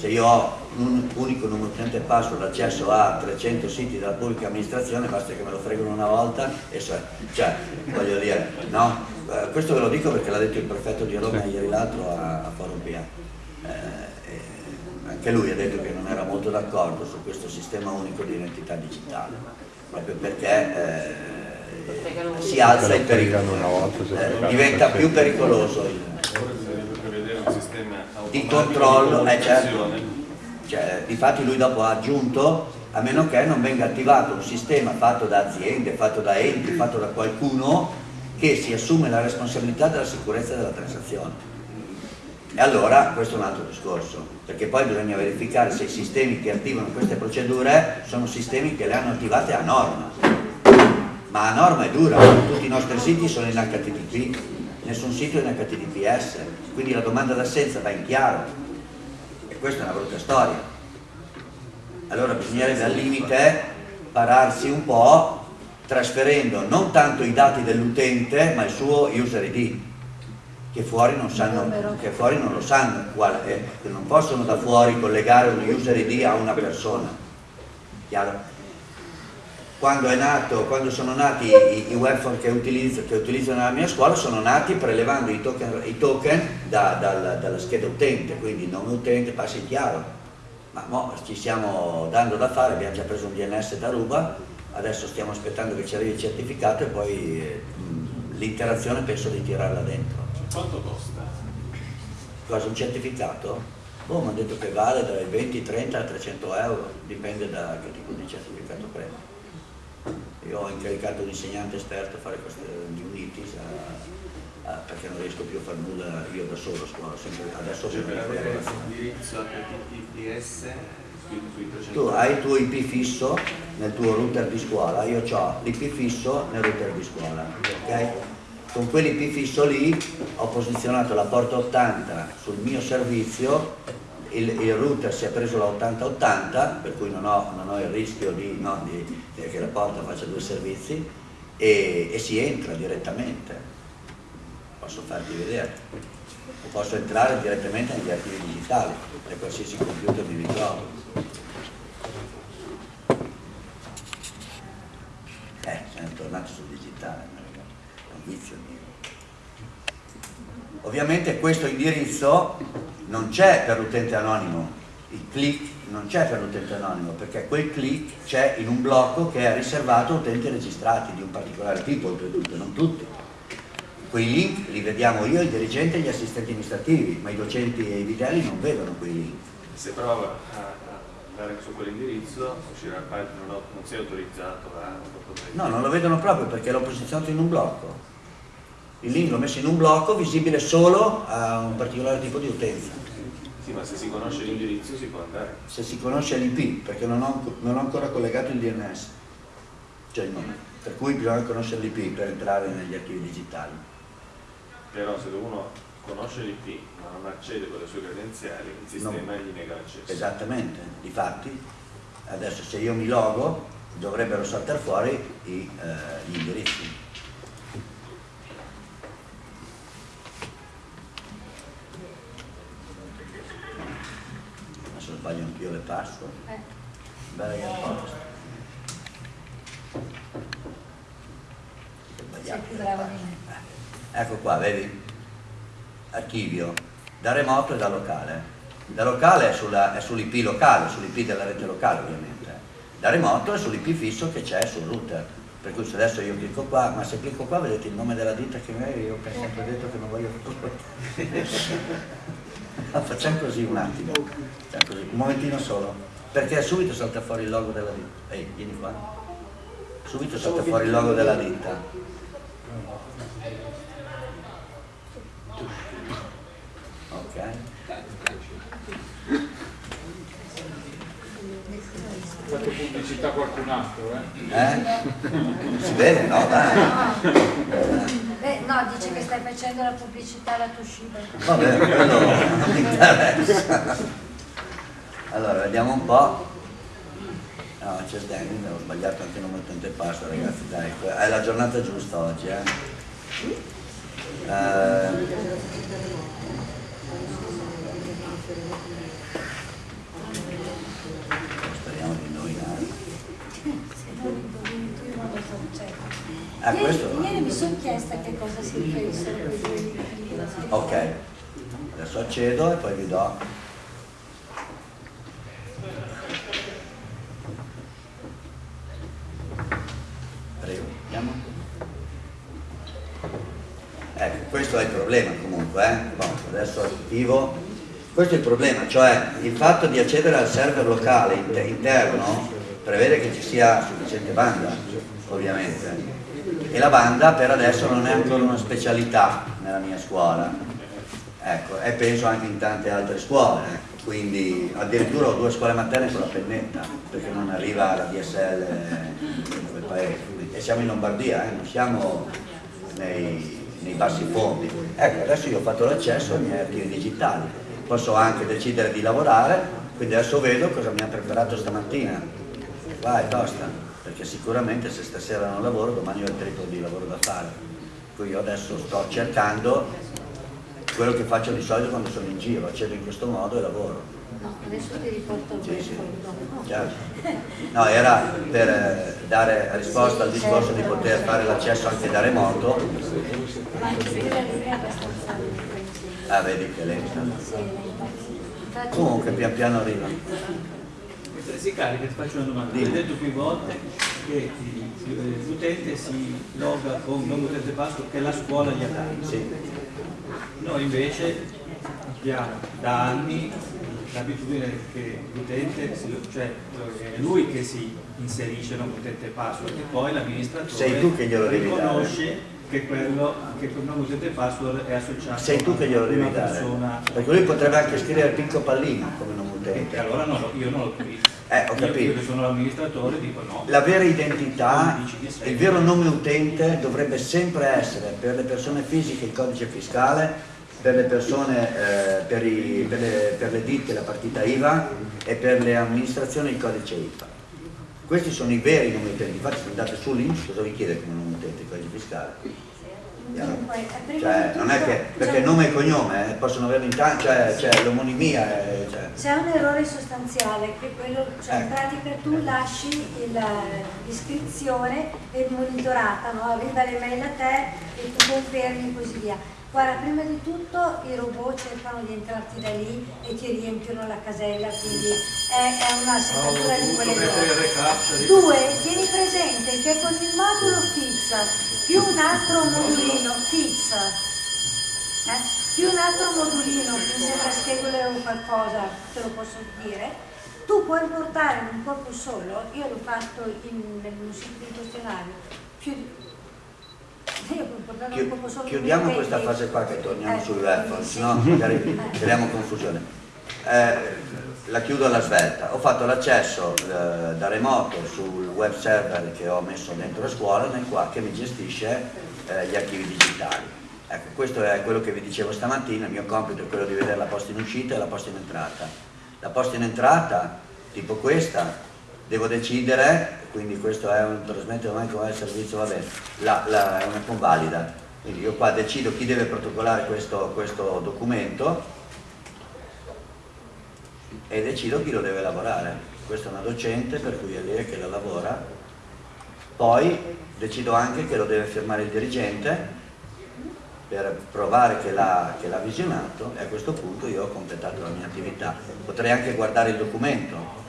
Se io ho un unico numero utente password accesso a 300 siti della pubblica amministrazione, basta che me lo fregano una volta e so, cioè, voglio dire, no? Eh, questo ve lo dico perché l'ha detto il prefetto di Roma ieri l'altro a, a Forum PA. Eh, anche lui ha detto che non era molto d'accordo su questo sistema unico di identità digitale, proprio perché eh, si alza il pericolo, eh, diventa più pericoloso il, di controllo, eh, certo. cioè, difatti lui dopo ha aggiunto a meno che non venga attivato un sistema fatto da aziende, fatto da enti, fatto da qualcuno che si assume la responsabilità della sicurezza della transazione. E allora questo è un altro discorso, perché poi bisogna verificare se i sistemi che attivano queste procedure sono sistemi che le hanno attivate a norma. Ma a norma è dura, tutti i nostri siti sono in HTTP, nessun sito è in HTTPS, quindi la domanda d'assenza va in chiaro. E questa è una brutta storia. Allora bisognerebbe al limite pararsi un po' trasferendo non tanto i dati dell'utente ma il suo user ID che fuori non, sanno, che fuori non lo sanno quale è, che non possono da fuori collegare un user ID a una persona. Chiaro? Quando, nato, quando sono nati i, i webphone che utilizzo, che utilizzo, nella mia scuola sono nati prelevando i token, i token da, dal, dalla scheda utente, quindi nome utente, passi chiaro. Ma mo ci stiamo dando da fare, abbiamo già preso un DNS da Ruba, adesso stiamo aspettando che ci arrivi il certificato e poi eh, l'interazione penso di tirarla dentro. Quanto costa? Cosa, un certificato? Boh, mi hanno detto che vale dai 20, 30 a 300 euro, dipende da che tipo di certificato prendi. Io ho incaricato un insegnante esperto a fare queste UNITIS a, a, perché non riesco più a fare nulla io da solo a scuola, sempre, adesso cioè, per avere l'indirizzo HTTPS tu hai il tuo IP fisso nel tuo router di scuola, io ho l'IP fisso nel router di scuola, ok? con quell'IP fisso lì ho posizionato la porta 80 sul mio servizio, il, il router si è preso la 8080, per cui non ho, non ho il rischio di, no, di, che la porta faccia due servizi e, e si entra direttamente. Posso farti vedere. Posso entrare direttamente negli archivi digitali, da qualsiasi computer mi ritrovo. Eh, siamo tornati sul digitale vizio mio. Ovviamente questo indirizzo non c'è per l'utente anonimo, il click non c'è per l'utente anonimo perché quel click c'è in un blocco che è riservato a utenti registrati di un particolare tipo, oltretutto, non tutti. Quei link li vediamo io, il dirigente e gli assistenti amministrativi, ma i docenti e i vitelli non vedono quei link. Se prova a andare su quell'indirizzo uscirà non, non sei autorizzato a... No, non lo vedono proprio perché l'ho posizionato in un blocco il link l'ho messo in un blocco visibile solo a un particolare tipo di utenza. Sì, ma se si conosce l'indirizzo si può andare. Se si conosce l'IP, perché non ho, non ho, ancora collegato il DNS, cioè il nome, per cui bisogna conoscere l'IP per entrare negli archivi digitali. Però se uno conosce l'IP ma non accede con le sue credenziali, il sistema no. gli nega l'accesso. Esattamente, difatti adesso se io mi logo dovrebbero saltare fuori i, eh, gli indirizzi. Sbaglio anch'io le passo. Eh. Bella che posto. Sei più bravo di me. Eh. Ecco qua, vedi? Archivio, da remoto e da locale. Da locale è, sull'IP locale, sull'IP della rete locale ovviamente. Da remoto è sull'IP fisso che c'è sul router. Per cui se adesso io clicco qua, ma se clicco qua vedete il nome della ditta che io ho sempre detto che non voglio facciamo così un attimo facciamo così, un momentino solo perché subito salta fuori il logo della ditta. Ehi vieni qua. Subito salta fuori il logo della ditta. Ok. Fatto pubblicità qualcun altro eh? eh? si vede no dai no, dice che stai facendo la pubblicità alla Toshiba. Vabbè, quello non mi interessa. Allora, vediamo un po'. No, c'è Danny, ho sbagliato anche il nome utente e passo, ragazzi, dai, è la giornata giusta oggi, eh. eh Ah, questo? Ieri mi sono chiesta che cosa si riferissero quei due Ok, adesso accedo e poi vi do. Prego, andiamo. Ecco, questo è il problema comunque, eh? bon, adesso attivo. Questo è il problema, cioè il fatto di accedere al server locale interno prevede che ci sia sufficiente banda, ovviamente. E la banda per adesso non è ancora una specialità nella mia scuola. Ecco, e penso anche in tante altre scuole, quindi addirittura ho due scuole materne con la pennetta, perché non arriva la DSL in quel paese. E siamo in Lombardia, eh? non siamo nei, nei bassi fondi. Ecco, adesso io ho fatto l'accesso ai miei archivi digitali, posso anche decidere di lavorare, quindi adesso vedo cosa mi ha preparato stamattina. Vai, tosta, perché sicuramente se stasera non lavoro, domani ho il triplo di lavoro da fare. Quindi io adesso sto cercando quello che faccio di solito quando sono in giro, accedo in questo modo e lavoro. No, adesso ti riporto sì, sì. Certo. No, era per eh, dare risposta al discorso di poter fare l'accesso anche da remoto. Ma è abbastanza Ah, vedi che lenta. Comunque pian piano arriva. Si carica, ti faccio una domanda. Hai detto più volte che l'utente si loga con un utente password che la scuola gli ha dato. Sì. Noi invece abbiamo da anni l'abitudine che l'utente, cioè è lui che si inserisce un utente password e poi l'amministratore riconosce che quello che con nome utente password è associato sei tu che glielo devi dare persona... perché lui potrebbe anche scrivere Pinco Pallino come nome utente allora no, io non lo capisco eh, ho capito. io che sono l'amministratore dico no la vera identità il vero nome utente dovrebbe sempre essere per le persone fisiche il codice fiscale per le persone, eh, per, i, per, le, per, le, ditte la partita IVA e per le amministrazioni il codice IVA. Questi sono i veri nomi utenti, infatti se andate sull'Inps cosa vi chiede come nome utente il codice fiscale? Cioè, non è che, perché nome e cognome eh, possono averlo in tanti, cioè, cioè l'omonimia. Cioè. C'è un errore sostanziale, che quello, cioè, in ecco. pratica tu lasci l'iscrizione e monitorata, no? arriva l'email a te e tu confermi e così via Guarda, prima di tutto i robot cercano di entrarti da lì e ti riempiono la casella, quindi è, è una seccatura di quelle cose. Due, tieni presente che con il modulo fix più un altro modulino fix, eh, più un altro modulino, mi sembra schedule o qualcosa, te lo posso dire, tu puoi portare in un corpo solo, io l'ho fatto in, un sito di questionario, più chiudiamo questa fase qua che torniamo sul web, se no magari creiamo confusione. Eh, la chiudo alla svelta. Ho fatto l'accesso eh, da remoto sul web server che ho messo dentro la scuola nel quale che mi gestisce eh, gli archivi digitali. Ecco, questo è quello che vi dicevo stamattina, il mio compito è quello di vedere la posta in uscita e la posta in entrata. La posta in entrata, tipo questa, devo decidere, quindi questo è un trasmettere ormai come servizio, va bene, la, la, è una convalida, quindi io qua decido chi deve protocollare questo, questo documento e decido chi lo deve lavorare. Questa è una docente per cui è lei che la lavora, poi decido anche che lo deve firmare il dirigente per provare che l'ha visionato e a questo punto io ho completato la mia attività. Potrei anche guardare il documento,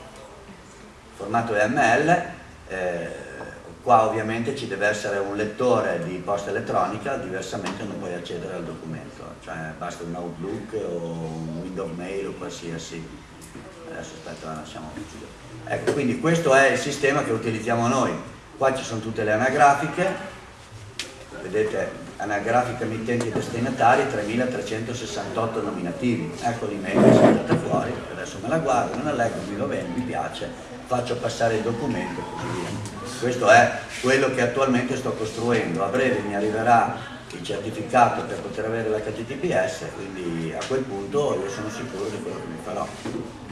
formato EML, eh, qua ovviamente ci deve essere un lettore di posta elettronica, diversamente non puoi accedere al documento, cioè basta un Outlook o un Windows Mail o qualsiasi. Adesso aspetta, lasciamo Ecco, quindi questo è il sistema che utilizziamo noi. Qua ci sono tutte le anagrafiche, vedete anagrafica emittenti e destinatari 3368 nominativi. Ecco l'email che è saltata fuori, adesso me la guardo, me la leggo, mi va bene, mi piace, faccio passare il documento e così via. Questo è quello che attualmente sto costruendo, a breve mi arriverà il certificato per poter avere l'HTTPS, quindi a quel punto io sono sicuro di quello che mi farò.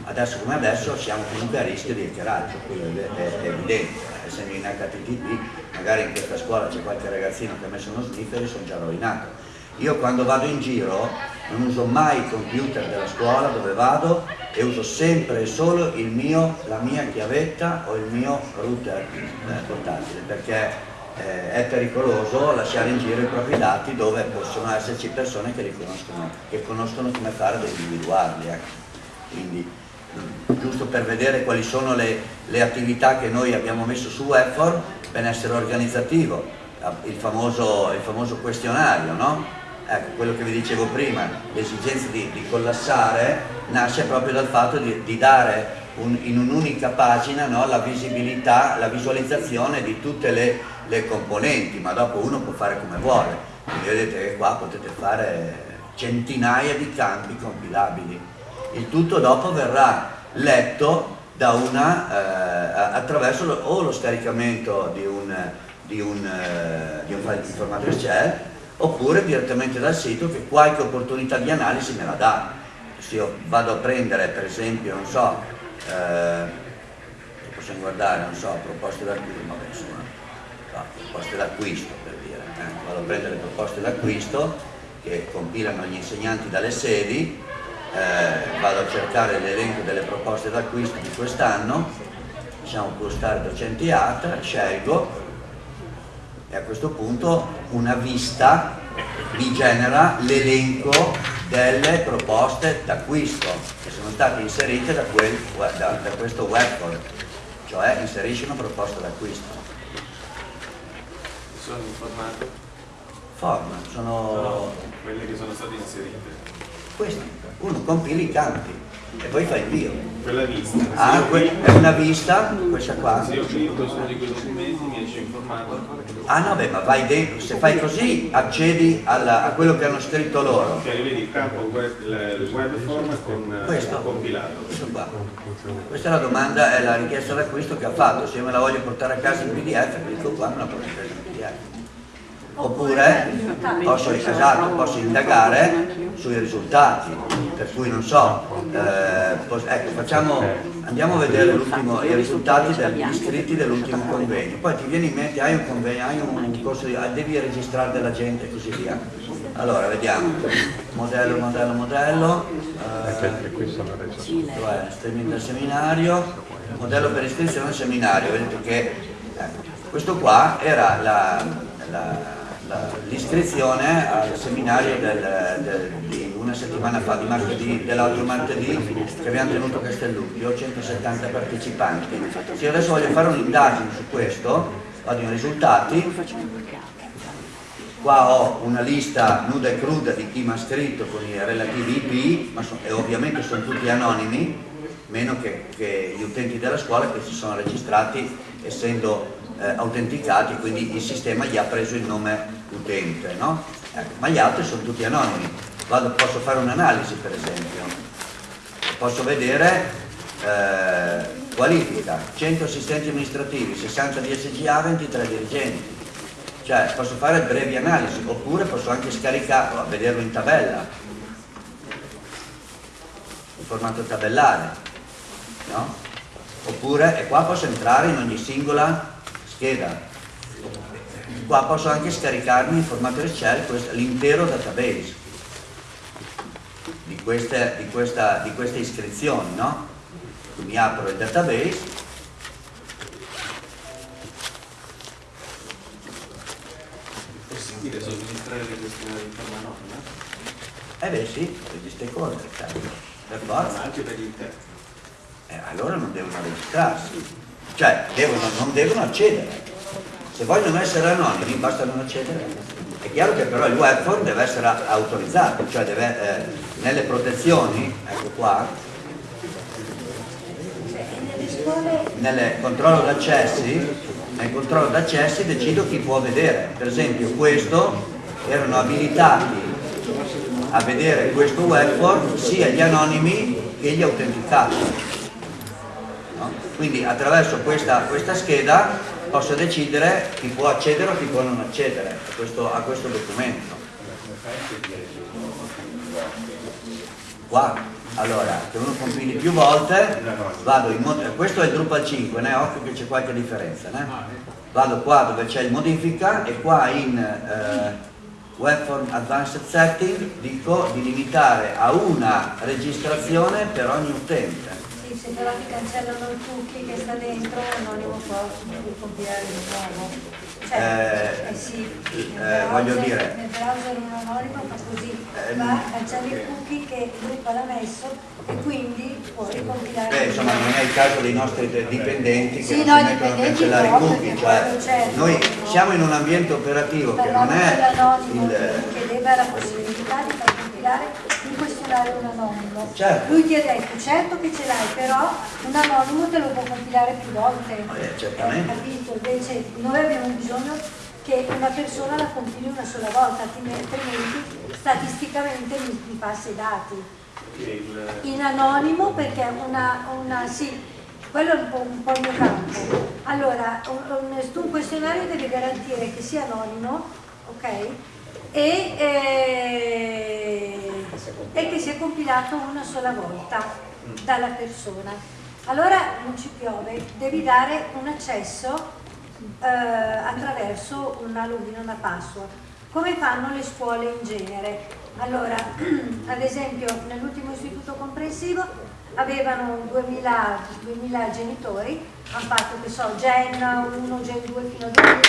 Adesso come adesso siamo comunque a rischio di hackeraggio, quello è, è evidente, essendo in HTTP, magari in questa scuola c'è qualche ragazzino che ha messo uno sniffer e sono già rovinato. Io quando vado in giro non uso mai il computer della scuola dove vado e uso sempre e solo mio, la mia chiavetta o il mio router eh, portatile perché eh, è pericoloso lasciare in giro i propri dati dove possono esserci persone che, riconoscono, che conoscono come fare ad individuarli. Ecco. Quindi mm, giusto per vedere quali sono le, le attività che noi abbiamo messo su Webfor, benessere organizzativo, il famoso, il famoso questionario, no? Ecco, quello che vi dicevo prima, l'esigenza di, di, collassare nasce proprio dal fatto di, di dare un, in un'unica pagina no, la visibilità, la visualizzazione di tutte le, le, componenti, ma dopo uno può fare come vuole. Quindi vedete che qua potete fare centinaia di campi compilabili. Il tutto dopo verrà letto una, eh, attraverso lo, o lo scaricamento di un, di un, eh, di un file di formato Excel oppure direttamente dal sito che qualche opportunità di analisi me la dà. Se io vado a prendere per esempio, non so, eh, possiamo guardare, non so, proposte d'acquisto, insomma, no, proposte d'acquisto per dire, eh, vado a prendere proposte d'acquisto che compilano gli insegnanti dalle sedi, eh, vado a cercare l'elenco delle proposte d'acquisto di quest'anno, diciamo postare docenti ATA, scelgo e a questo punto una vista mi genera l'elenco delle proposte d'acquisto che sono state inserite da, quel, da, da questo webform, cioè inserisci una proposta d'acquisto. Sono informati? Form, sono... No, quelle che sono state inserite. Questi, uno compila i campi e poi fa invio. Quella vista. Ah, que è una vista, questa qua. Se io clicco su uno di quei documenti mi esce informato. Ah no, beh, ma vai dentro, se fai così accedi alla, a quello che hanno scritto loro. Cioè vedi il campo web, il web form con questo, compilato. Questo qua. Questa è la domanda, è la richiesta d'acquisto che ha fatto, se io me la voglio portare a casa in pdf, clicco qua me la porto a casa in pdf oppure posso, esatto, posso, indagare sui risultati, per cui non so, eh, ecco, facciamo, andiamo a vedere i risultati degli iscritti dell'ultimo convegno, poi ti viene in mente, hai un convegno, hai un corso di, devi registrare della gente e così via. Allora, vediamo, modello, modello, modello, eh, cioè, streaming del seminario, modello per iscrizione al seminario, vedete che ecco, questo qua era la, la l'iscrizione al seminario del, del, di una settimana fa, dell'altro martedì che abbiamo tenuto a Castellucchio, 170 partecipanti. Se adesso voglio fare un'indagine su questo, vado in risultati, qua ho una lista nuda e cruda di chi mi ha scritto con i relativi IP, ma so, e ovviamente sono tutti anonimi, meno che, che gli utenti della scuola che si sono registrati essendo eh, autenticati, quindi il sistema gli ha preso il nome utente, no? ecco, ma gli altri sono tutti anonimi. Vado, posso fare un'analisi per esempio, posso vedere eh, qualifica, 100 assistenti amministrativi, 60 DSGA, 23 dirigenti. Cioè posso fare brevi analisi, oppure posso anche scaricarlo, vederlo in tabella, in formato tabellare, no? Oppure, e qua posso entrare in ogni singola scheda qua posso anche scaricarmi in formato Excel l'intero database di queste, di, questa, di queste iscrizioni no? mi apro il database è possibile somministrare le questioni in forma anonima? eh beh sì per gli stakeholder certo. per forza anche per gli interni eh, allora non devono registrarsi cioè devono, non devono accedere se vogliono essere anonimi basta non accedere. È chiaro che però il web form deve essere autorizzato, cioè deve, eh, nelle protezioni, ecco qua, nel controllo d'accessi, nel controllo d'accessi decido chi può vedere. Per esempio questo erano abilitati a vedere questo web form sia gli anonimi che gli autenticati. No? Quindi attraverso questa, questa scheda posso decidere chi può accedere o chi può non accedere a questo, a questo documento. Qua, allora, se uno compili più volte, vado in questo è il Drupal 5, né? occhio che c'è qualche differenza, né? vado qua dove c'è il modifica e qua in eh, Webform Advanced Setting dico di limitare a una registrazione per ogni utente però ti cancellano il cookie che sta dentro, l'anonimo può compilare di nuovo. Cioè, eh, eh sì, eh, voglio dire. Nel browser un anonimo fa così, eh, va, cancella il cookie che gruppo l'ha messo e quindi può ricompilare. Beh, insomma, non è il caso dei nostri dipendenti che sì, non no, si mettono a cancellare i cookie, cioè, certo, noi siamo in un ambiente operativo che non è il dà la possibilità di far compilare un questionario un anonimo. Certo. Lui ti ha detto, certo che ce l'hai, però un anonimo te lo può compilare più volte. Eh, certamente. Eh, capito? Invece noi abbiamo bisogno che una persona la compili una sola volta, altrimenti statisticamente mi, mi passa i dati. Il, In anonimo perché una, una sì, quello è un po', un po' il mio campo. Allora, un, un, un questionario deve garantire che sia anonimo, ok? E, eh, e che sia compilato una sola volta dalla persona. Allora non ci piove, devi dare un accesso eh, attraverso una login, una password, come fanno le scuole in genere. Allora, ad esempio, nell'ultimo istituto comprensivo avevano 2000, 2000 genitori, hanno fatto, che so, Gen 1, Gen 2 fino a 2000,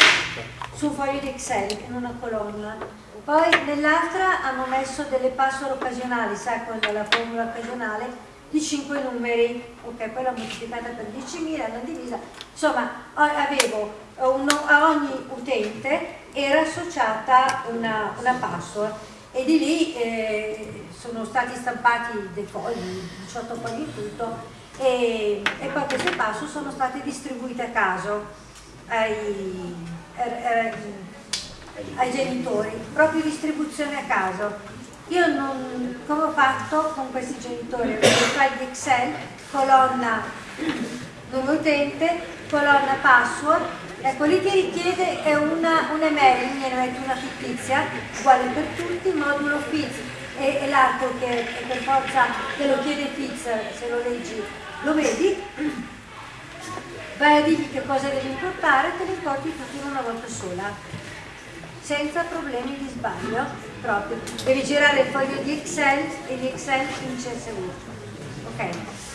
su un foglio di Excel in una colonna. Poi nell'altra hanno messo delle password occasionali, sai quella la formula occasionale, di 5 numeri, ok, poi l'ho moltiplicata per 10.000, l'ho divisa, insomma avevo uno, a ogni utente era associata una, una password. E di lì eh, sono stati stampati dei fogli, 18 fogli in tutto. E, e, poi queste password sono state distribuite a caso ai, ai, ai genitori, proprio distribuzione a caso. Io non, come ho fatto con questi genitori, il file di Excel, colonna nome utente, colonna password, ecco lì ti richiede una, un'email, ne metti una fittizia, uguale per tutti, modulo fizz. E, e l'altro che per forza te lo chiede fizz, se lo leggi lo vedi, vai a dirgli che cosa devi importare e te li importi tutti in una volta sola senza problemi di sbaglio proprio. Devi girare il foglio di Excel e di Excel in CSV. Ok?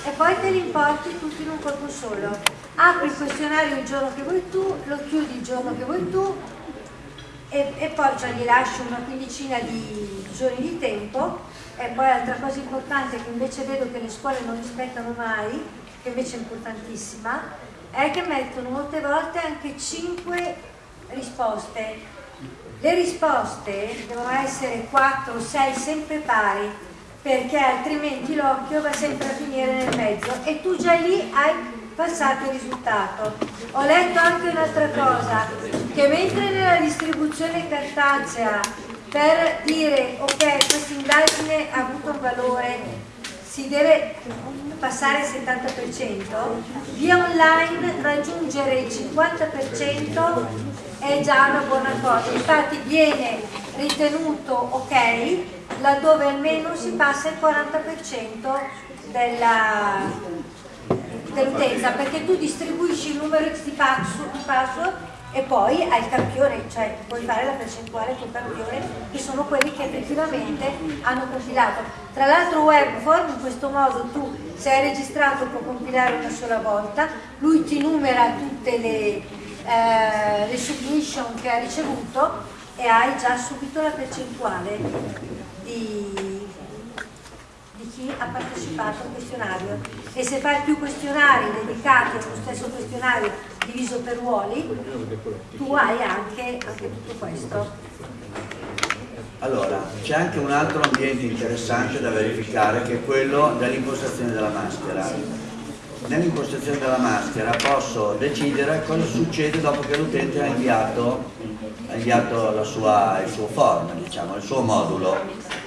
E poi te li importi tutti in un colpo solo. Apri il questionario il giorno che vuoi tu, lo chiudi il giorno che vuoi tu e, e poi cioè, gli lasci una quindicina di giorni di tempo e poi altra cosa importante che invece vedo che le scuole non rispettano mai, che invece è importantissima, è che mettono molte volte anche 5 risposte le risposte devono essere 4 o 6 sempre pari, perché altrimenti l'occhio va sempre a finire nel mezzo e tu già lì hai passato il risultato. Ho letto anche un'altra cosa, che mentre nella distribuzione cartacea per dire ok questa indagine ha avuto un valore si deve passare al 70%, via online raggiungere il 50% è già una buona cosa, infatti viene ritenuto ok laddove almeno si passa il 40% dell'utenza, perché tu distribuisci il numero X di password e poi hai il campione, cioè puoi fare la percentuale sul campione che sono quelli che effettivamente hanno compilato. Tra l'altro Webform in questo modo tu se hai registrato può compilare una sola volta, lui ti numera tutte le, eh, le submission che ha ricevuto e hai già subito la percentuale di, di chi ha partecipato al questionario e se fai più questionari dedicati allo stesso questionario diviso per ruoli, tu hai anche, anche tutto questo. Allora, c'è anche un altro ambiente interessante da verificare che è quello dell'impostazione della maschera. Nell'impostazione della maschera posso decidere cosa succede dopo che l'utente ha inviato, ha inviato sua, il suo form, diciamo, il suo modulo.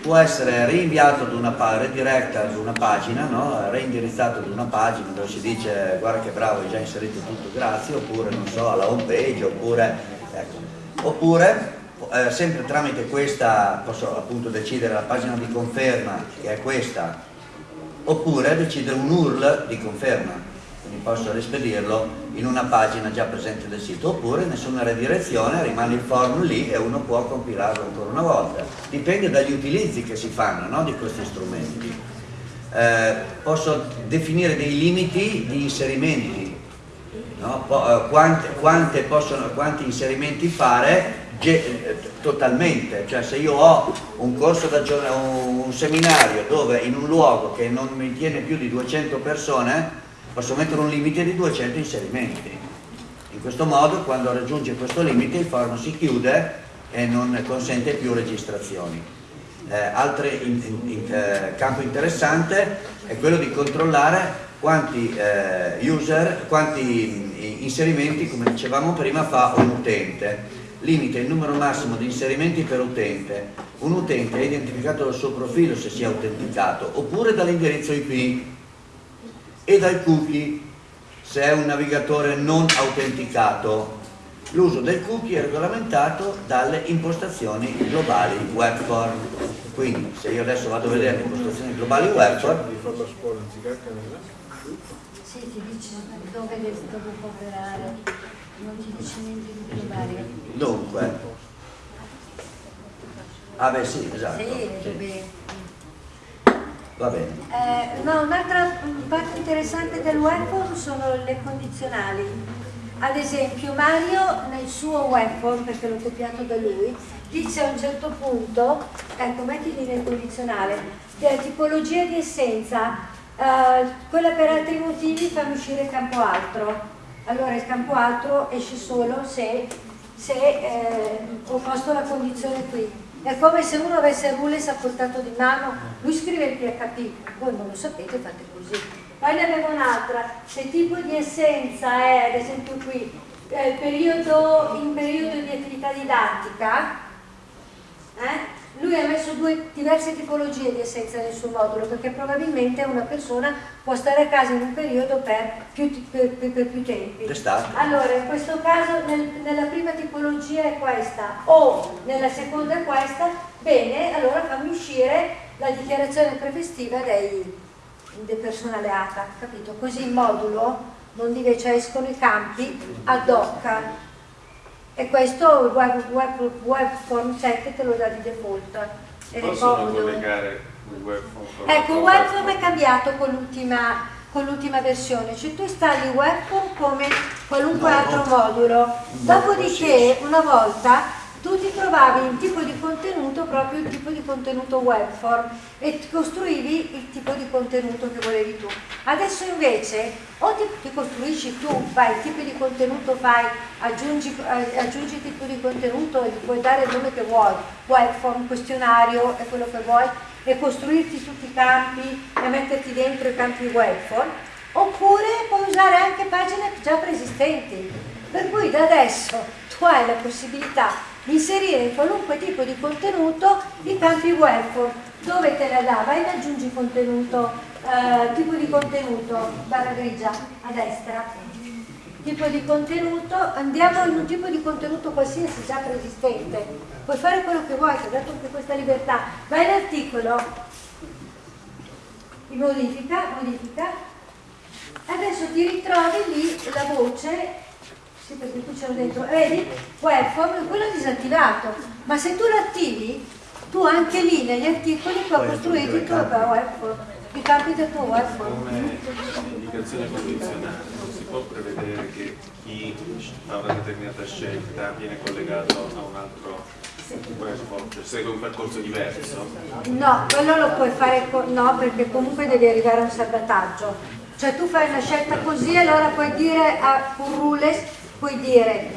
Può essere rinviato ad una, rediretta ad una pagina, no? reindirizzato ad una pagina dove si dice guarda che bravo hai già inserito tutto, grazie, oppure non so, alla home page, oppure, ecco. oppure eh, sempre tramite questa posso appunto decidere la pagina di conferma che è questa oppure decidere un URL di conferma. Quindi posso rispedirlo in una pagina già presente del sito oppure nessuna redirezione rimane il form lì e uno può compilarlo ancora una volta. Dipende dagli utilizzi che si fanno no, di questi strumenti. Eh, posso definire dei limiti di inserimenti no? Eh, quante, quante possono, quanti inserimenti fare totalmente, cioè se io ho un corso da un seminario dove in un luogo che non mi tiene più di 200 persone posso mettere un limite di 200 inserimenti in questo modo quando raggiunge questo limite il forum si chiude e non consente più registrazioni. Eh, altro in, in, eh, campo interessante è quello di controllare quanti eh, user, quanti inserimenti, come dicevamo prima, fa un utente. Limita il numero massimo di inserimenti per utente. Un utente è identificato dal suo profilo se si è autenticato, oppure dall'indirizzo IP e dal cookie se è un navigatore non autenticato. L'uso del cookie è regolamentato dalle impostazioni globali webform. Quindi se io adesso vado a vedere le impostazioni globali webform sì, ti dice dove, dove può operare, non ti dice niente di globale. Dunque. Ah beh sì, esatto. Sì, sì. Va bene. Eh, no, un'altra parte interessante del webform sono le condizionali. Ad esempio Mario nel suo webform, perché l'ho copiato da lui, dice a un certo punto, ecco mettili nel condizionale, tipologia di essenza Uh, quella per altri motivi fanno uscire campo altro. Allora il campo altro esce solo se, se eh, ho posto la condizione qui. È come se uno avesse il rules a portato di mano, lui scrive il PHP, voi non lo sapete, fate così. Poi ne abbiamo un'altra, se tipo di essenza è, ad esempio qui, eh, periodo, in periodo di attività didattica, eh, lui ha messo due diverse tipologie di essenza nel suo modulo perché probabilmente una persona può stare a casa in un periodo per più, per, per, per più tempi. Allora, in questo caso nel, nella prima tipologia è questa o nella seconda è questa, bene, allora fammi uscire la dichiarazione prefestiva dei, del personale ATA, capito? Così il modulo non deve, cioè escono i campi ad hoc e questo il web, web, web form check te lo dà di default. È comodo collegare il web form ecco il web form è cambiato con l'ultima con l'ultima versione, cioè tu installi webform come qualunque no, altro no. modulo, dopodiché una volta tu ti trovavi un tipo di contenuto, proprio il tipo di contenuto webform e costruivi il tipo di contenuto che volevi tu. Adesso invece o ti, ti costruisci tu, fai il tipo di contenuto, fai, aggiungi, aggiungi il tipo di contenuto e gli puoi dare il nome che vuoi, webform, questionario è quello che vuoi e costruirti tutti i campi e metterti dentro i campi webform oppure puoi usare anche pagine già preesistenti per cui da adesso tu hai la possibilità inserire in qualunque tipo di contenuto i campi web. Dove te la dà, vai e aggiungi contenuto, eh, tipo di contenuto, barra grigia a destra, tipo di contenuto, andiamo in un tipo di contenuto qualsiasi già preesistente, puoi fare quello che vuoi, ti ho dato anche questa libertà, vai all'articolo, modifica, modifica, adesso ti ritrovi lì la voce sì, perché qui c'è dentro, vedi? Webform, quello è disattivato, ma se tu l'attivi, tu anche lì negli articoli puoi costruire il tuo webform, i campi del tuo webform. Come indicazione condizionale, non si può prevedere che chi fa una determinata scelta viene collegato a un altro webform, cioè segue un percorso diverso? No, quello lo puoi fare, no, perché comunque devi arrivare a un salvataggio. Cioè tu fai una scelta così, allora puoi dire a un rules puoi dire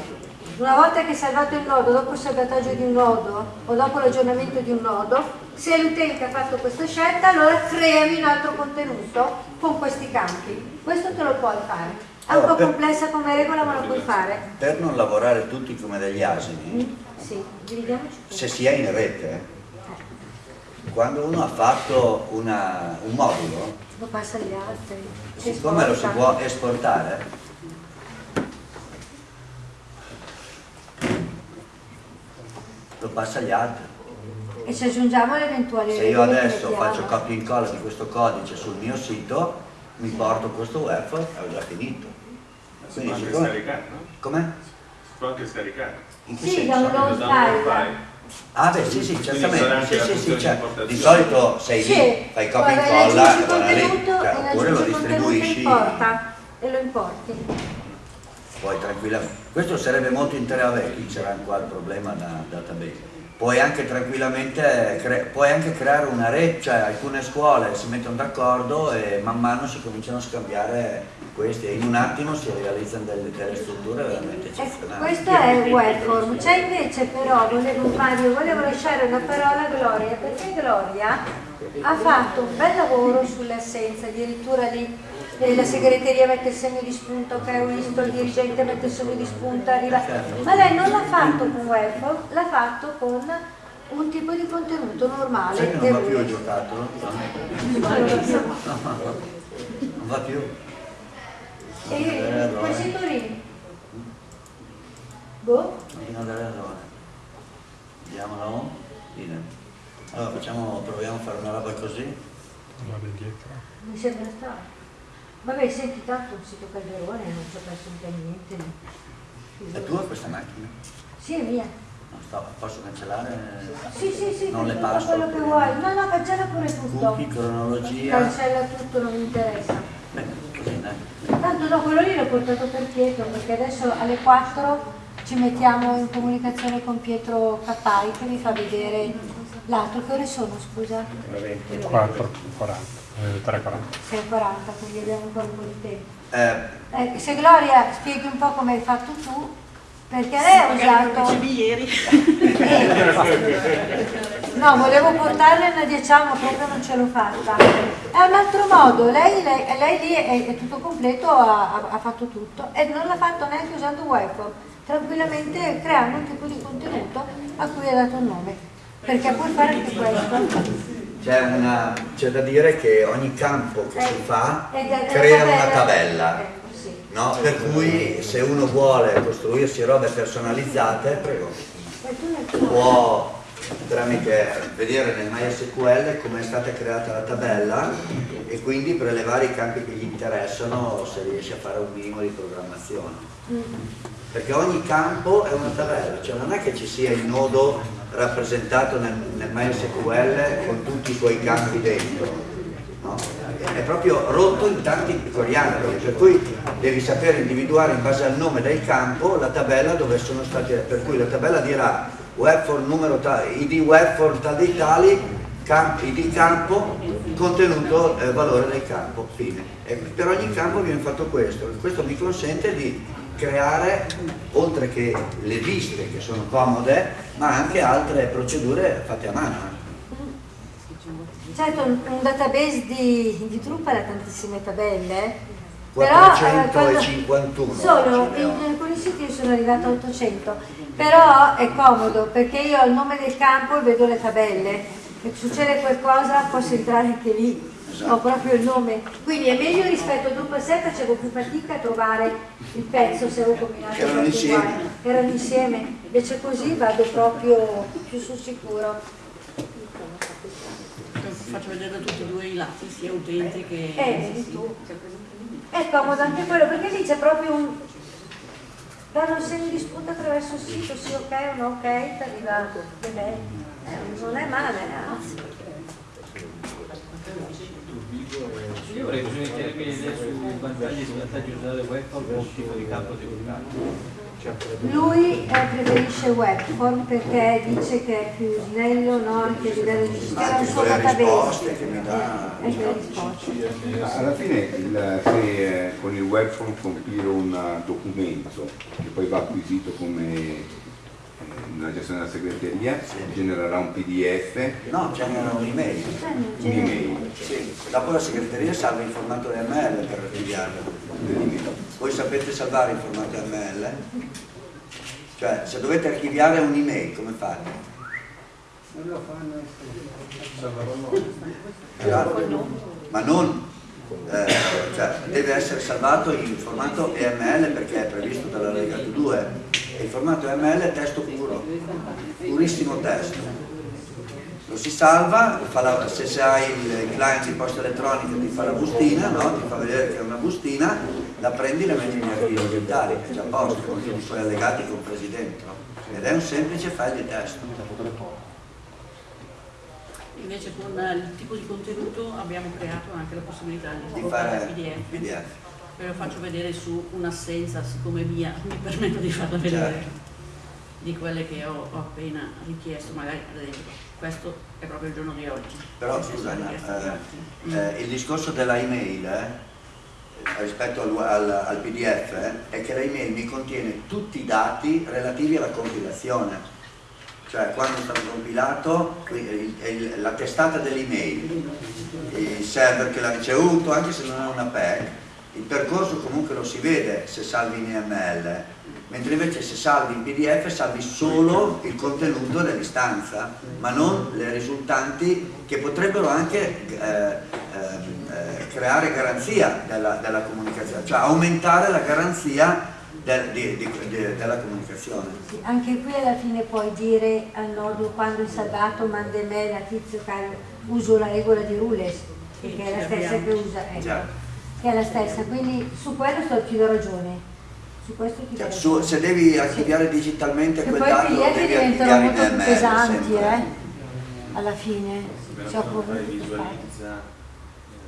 una volta che hai salvato il nodo, dopo il salvataggio di un nodo o dopo l'aggiornamento di un nodo, se l'utente ha fatto questa scelta, allora creami un altro contenuto con questi campi. Questo te lo puoi fare. È un po' complessa come regola, ma lo puoi fare. Per non lavorare tutti come degli asini, mm, sì. Se si è in rete, quando uno ha fatto una, un modulo, lo passa agli altri. Siccome lo si può esportare, lo passa agli altri. E se aggiungiamo le eventuali Se io adesso faccio copia e incolla di questo codice sul mio sito, mi porto questo web e ho già finito. Si può anche scaricare, no? Come? Si può anche scaricare. In che sì, senso? download Ah beh sì sì, certamente, sì, sì, sì, certo. di solito sei sì, lì, fai copia e incolla e cioè, oppure lo distribuisci e lo importi poi tranquillamente. Questo sarebbe molto interessante, qui c'era qua il problema da database. puoi anche tranquillamente puoi anche creare una rete, cioè alcune scuole si mettono d'accordo e man mano si cominciano a scambiare questi e in un attimo si realizzano delle, delle strutture veramente eccezionali. questo è il webform, c'è invece però, volevo, Mario, volevo lasciare una parola a Gloria, perché Gloria ha fatto un bel lavoro sulle assenze, addirittura lì la segreteria mette il segno di spunto, che è un visto, il dirigente mette il segno di spunto, arriva. Ma lei non l'ha fatto con web, l'ha fatto con un tipo di contenuto normale. Che non va più il giocattolo? Non va più. E questi turini? Boh? Non dare errore. Vediamolo. Allora facciamo, proviamo a fare una roba così. Mi sembra strano. Vabbè, senti, tanto un sito Calderone non ci ho perso mica niente. È tua questa macchina? Sì, è mia. Non sto, posso cancellare? Sì, sì, sì, non le passo. quello che vuoi. No, no, cancella pure tutto. Cookie, cronologia. Cancella tutto, non mi interessa. Bene, così dai. Tanto no, quello lì l'ho portato per Pietro, perché adesso alle 4 ci mettiamo in comunicazione con Pietro Cappai che mi fa vedere l'altro. Che ore sono, scusa? 4, 40. 3,40. 6,40, quindi abbiamo ancora un po' di tempo. Eh. Eh, se Gloria spieghi un po' come hai fatto tu, perché lei ha usato... ieri. no, volevo portarle una diciamo, proprio non ce l'ho fatta. È un altro modo, lei, lei, lei lì è, è, tutto completo, ha, ha, fatto tutto e non l'ha fatto neanche usando webcam, tranquillamente creando un tipo di contenuto a cui ha dato un nome, perché puoi fare anche questo c'è da dire che ogni campo che si fa crea una tabella, no? per cui se uno vuole costruirsi robe personalizzate, prego, può tramite vedere nel MySQL come è stata creata la tabella e quindi prelevare i campi che gli interessano se riesce a fare un minimo di programmazione. Perché ogni campo è una tabella, cioè non è che ci sia il nodo rappresentato nel, nel MySQL con tutti i suoi campi dentro, no? è proprio rotto in tanti piccoli angoli, per cui devi sapere individuare in base al nome del campo la tabella dove sono stati, per cui la tabella dirà webform numero tali, id webform tal dei tali, camp, id campo, contenuto eh, valore del campo, fine. E per ogni campo viene fatto questo, questo mi consente di creare, oltre che le viste che sono comode, ma anche altre procedure fatte a mano. Certo, un, database di, di Drupal ha tantissime tabelle, 451 eh, solo in alcuni siti io sono arrivata a 800 però è comodo perché io al nome del campo vedo le tabelle se succede qualcosa posso entrare anche lì. Ho proprio il nome. Quindi è meglio rispetto a Drupal 6 facevo più fatica a trovare il pezzo se avevo combinato erano insieme. erano insieme. Invece così vado proprio più sul sicuro. Faccio vedere da tutti e due i lati sia utenti che eh, tu. È comodo anche quello perché lì c'è proprio un danno il segno di spunto attraverso il sito sì ok o no ok ti arriva eh, non è male anzi io vorrei bisogna chiarire idee sui vantaggi e svantaggi di usare webform o tipo di campo dedicato. Lui eh, preferisce webform perché dice che è più snello, no? anche a livello di sistema, un suo database. Che mi dà... Eh, eh, alla fine il, se con il webform compilo un documento che poi va acquisito come nella gestione della segreteria sì. genererà un pdf no, genera un'email un'email sì. dopo la segreteria salva in formato ML per inviarlo voi sapete salvare in formato ML? cioè se dovete archiviare un'email come fate? non lo fanno ma non cioè, deve essere salvato in formato EML perché è previsto dalla Lega 2 il formato ML è testo puro, purissimo testo. Lo si salva, la, se, hai il client di posta elettronica ti fa la bustina, no? ti fa vedere che è una bustina, la prendi e la metti in archivi digitali, è già posto, con i suoi allegati compresi dentro. Ed è un semplice file di testo. Invece con il tipo di contenuto abbiamo creato anche la possibilità di, di fare PDF. PDF ve lo faccio vedere su un'assenza, siccome mia, mi permetto di farla vedere. Certo. di quelle che ho, ho appena richiesto, magari ad esempio questo è proprio il giorno di oggi. Però scusa, di oggi. eh, il discorso della email eh, rispetto al, al, al PDF eh, è che la email mi contiene tutti i dati relativi alla compilazione. Cioè quando è stato compilato il- il- la testata dell'email, il server che l'ha ricevuto, anche se non è una PEC, il percorso comunque lo si vede se salvi in EML, mentre invece se salvi in PDF salvi solo il contenuto dell'istanza, ma non le risultanti che potrebbero anche eh, ehm, eh, creare garanzia della, della comunicazione, cioè aumentare la garanzia della comunicazione. Sì, Anche qui alla fine puoi dire al nodo quando è salvato manda email a tizio caro, uso la regola di Rules, che è la stessa che usa, ecco, che è la stessa, quindi su quello sto, ti do ragione. Su questo ti do Cioè, ragione. su- se devi archiviare digitalmente Che quel dato, PDF devi diventano archiviare in molto più ML pesanti, sempre. eh, alla fine. Però Cioè, visualizza eh,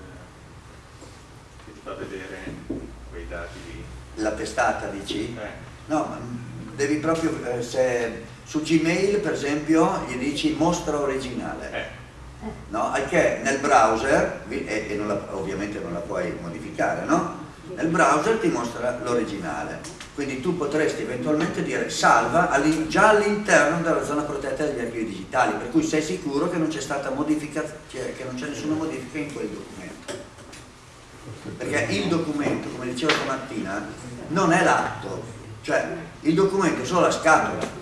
che ti fa vedere. La testata dici? Eh, No, devi proprio, eh, se su Gmail per esempio gli dici mostra originale, eh, no? Che nel browser, e, e non la- ovviamente non la puoi modificare, no? Nel browser ti mostra l'originale, quindi tu potresti eventualmente dire salva all'in- già all'interno della zona protetta degli archivi digitali, per cui sei sicuro che non c'è stata modifica, che non c'è nessuna modifica in quel documento. Perché il documento, come dicevo stamattina, non è l'atto, cioè il documento è solo la scatola.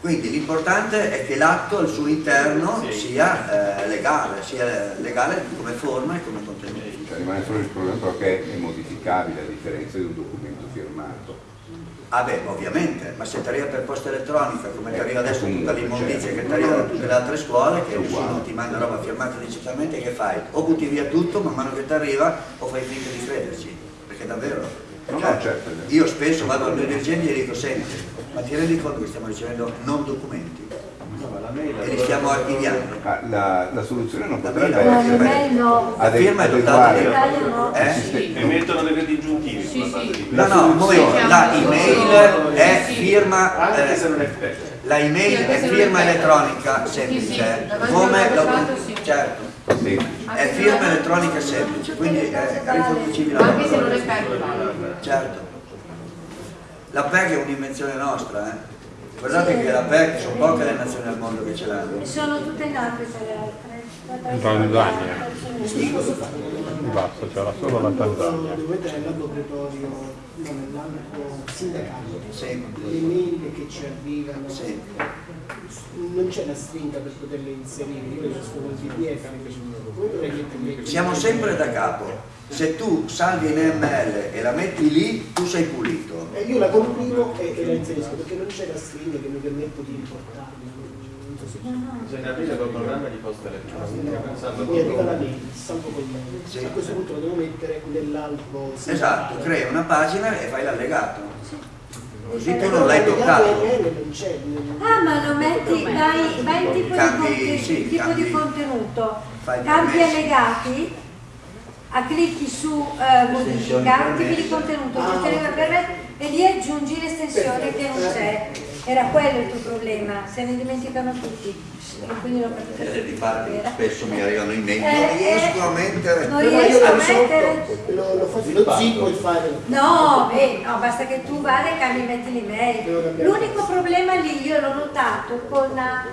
Quindi l'importante è che l'atto al suo interno sia eh, legale, sia legale come forma e come contenuto. Cioè, rimane solo il problema che è modificabile a differenza di un documento. Ah beh, ovviamente, ma se ti arriva per posta elettronica, come ti arriva adesso tutta l'immondizia certo. che ti arriva da tutte le altre scuole, che nessuno ti manda roba firmata digitalmente, che fai? O butti via tutto man mano che ti arriva o fai finta di crederci, perché davvero. No, cioè, no, certo, io spesso vado al mio dirigente e gli dico, senti, ma ti rendi conto che stiamo ricevendo non documenti stiamo archiviando? Ma la, la soluzione non La potrebbe mail- No, essere l'email no. La firma è dotata adeguare di- no. Eh? Sì. e mettono dei disgiuntivi Sì, sì. di No, questo. no, poi la email è firma, Anche eh, se non è la email è firma elettronica semplice, come la, certo, Sì. è firma elettronica semplice, quindi è riconducibile alla Anche se non è per Certo. La PEG è un'invenzione nostra, eh. Guardate che la PEG sono poche le nazioni al mondo che ce l'hanno. Sono tutte in Africa le altre. In Tanzania. Basta, c'era solo la Tanzania. Dovete sindacato, Sì. le mail che ci arrivano, non c'è la stringa per poterle inserire, io sono PDF? Siamo sempre da capo. Se tu salvi in ML e la metti lì, tu sei pulito. E io la comprimo e, e la inserisco perché non c'è la stringa che mi permette di importarla. Non so se Bisogna aprire col programma di posta elettronica, pensando mi arriva la proprio mail, salvo con. Sì. A questo punto la devo mettere nell'albo Esatto, crei una pagina e fai l'allegato. Così tu non l'hai toccato. Ah, ma lo metti, vai, vai in tipo, Cambi, di, sì, tipo cambi. di contenuto, cambi allegati, a clicchi su eh, modifica, tipi di contenuto, Ah, e lì aggiungi l'estensione che non c'è. Era quello il tuo problema, se ne dimenticano tutti. E quindi l'ho capito. Eh, Difatti Era. spesso mi arrivano in mail, Eh, non eh, riesco a mettere. non Però io riesco a lo risolvo, mettere. lo, lo faccio lo zippo e fare. No, beh, no, basta che tu vada e cambi metti l'email. L'unico problema lì io l'ho notato con la-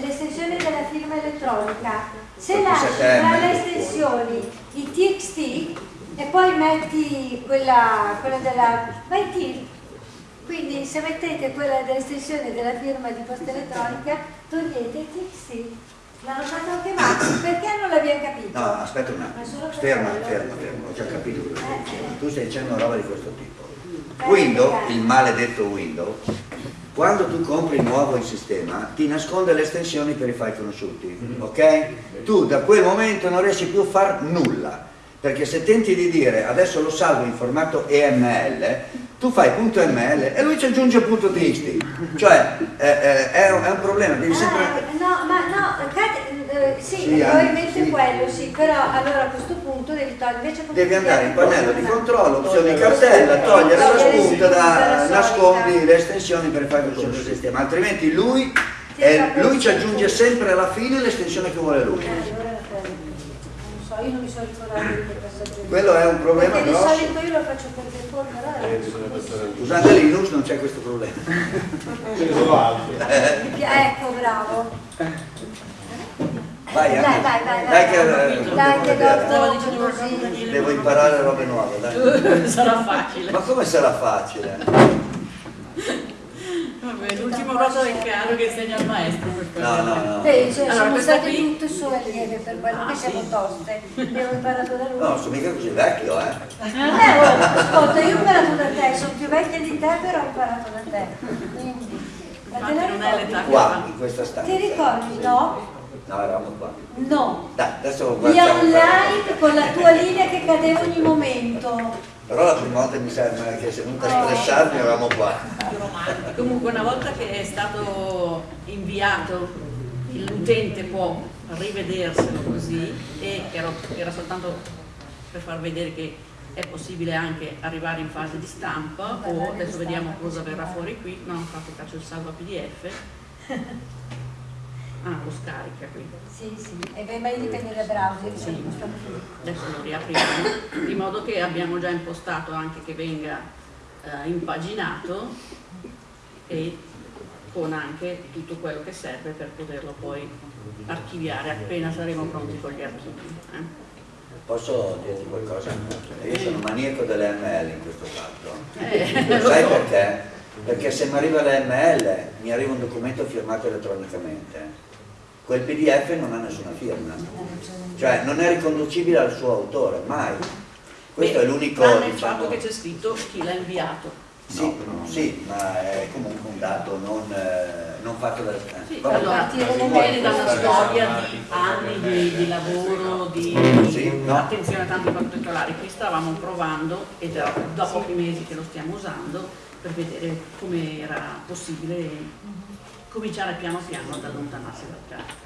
l'estensione della firma elettronica. Se lasci tra le estensioni i TXT e poi metti quella, quella della vai TIL. Quindi se mettete quella dell'estensione della firma di posta elettronica, togliete il TXT. L'hanno fatto anche Max, perché non l'abbiamo capito? No, aspetta un attimo. Ferma, ferma, ferma, ho già capito quello che Eh, dicevi. eh. Tu stai dicendo una roba di questo tipo. Eh, Windows, il maledetto Windows, quando tu compri nuovo in sistema, ti nasconde le estensioni per i file conosciuti, ok? Tu da quel momento non riesci più a fare nulla, perché se tenti di dire adesso lo salvo in formato EML, tu fai .ml e lui ci aggiunge .txt, cioè eh, eh, è, un, è un problema, devi sempre... Ah, no, ma no, Kat- eh, Eh, sì, Sì, probabilmente sì. quello sì, però allora a questo punto devi togliere invece Devi andare in pannello di controllo, la cartella, togliere la spunta, da, nascondi le estensioni per fare il centro sistema, altrimenti lui, eh, ma lui ci aggiunge sempre alla fine l'estensione che vuole lui. Eh, allora, eh, non so, io non mi sono ricordata di questa. Quello è un problema Perché di grosso. solito io lo faccio per default, Eh, Usando Linux non c'è questo problema. Ce ne sono altri. Ecco, bravo. Vai, Dai, dai, dai, Dai dai. che, eh, Dai, che dopo così. Devo imparare robe nuove, dai. Sarà facile. Ma come sarà facile? L'ultimo rosa del caro che insegna il maestro per No, quello. no, no. Beh, cioè, Allora, siamo state qui- tutte sue allieve per quello Ah, che siamo sì. toste. Abbiamo imparato da lui. No, sono mica così vecchio, eh. Eh, oh, ascolta, io ho imparato da te, sono più vecchia di te, però ho imparato da te. Quindi, ma te la non è l'età ricordi? Qua, in questa stanza. Ti ricordi, no? No, eravamo qua. No. Dai, adesso Via guardiamo. online con la tua linea che cadeva ogni momento. Però la prima volta mi sembra che sei venuta a stressarmi, eravamo qua. Comunque una volta che è stato inviato, l'utente può rivederselo così e era, era soltanto per far vedere che è possibile anche arrivare in fase di stampa o adesso vediamo cosa verrà fuori qui, no, infatti faccio il salvo a pdf. Ah, lo scarica qui. Sì, sì. E beh, ma dipende dai browser. Sì. Adesso lo riapriamo, di modo che abbiamo già impostato anche che venga eh, impaginato e con anche tutto quello che serve per poterlo poi archiviare appena saremo pronti con gli archivi. eh. Posso dirti qualcosa? Io sono maniaco delle ML in questo caso. Eh, Lo sai so. perché? Perché se mi arriva l'ML mi arriva un documento firmato elettronicamente. Quel PDF non ha nessuna firma. Cioè non è riconducibile al suo autore, mai. Questo Beh, è l'unico. tranne il diciamo- fatto che c'è scritto chi l'ha inviato. Sì, sì, ma è comunque un dato non, eh, non fatto da... Sì, vabbè. allora, partire viene da una storia di anni di, di lavoro, di Sì, no. attenzione a tanti particolari. Qui stavamo provando, ed è da pochi mesi che lo stiamo usando, per vedere come era possibile cominciare piano piano ad allontanarsi dal caso.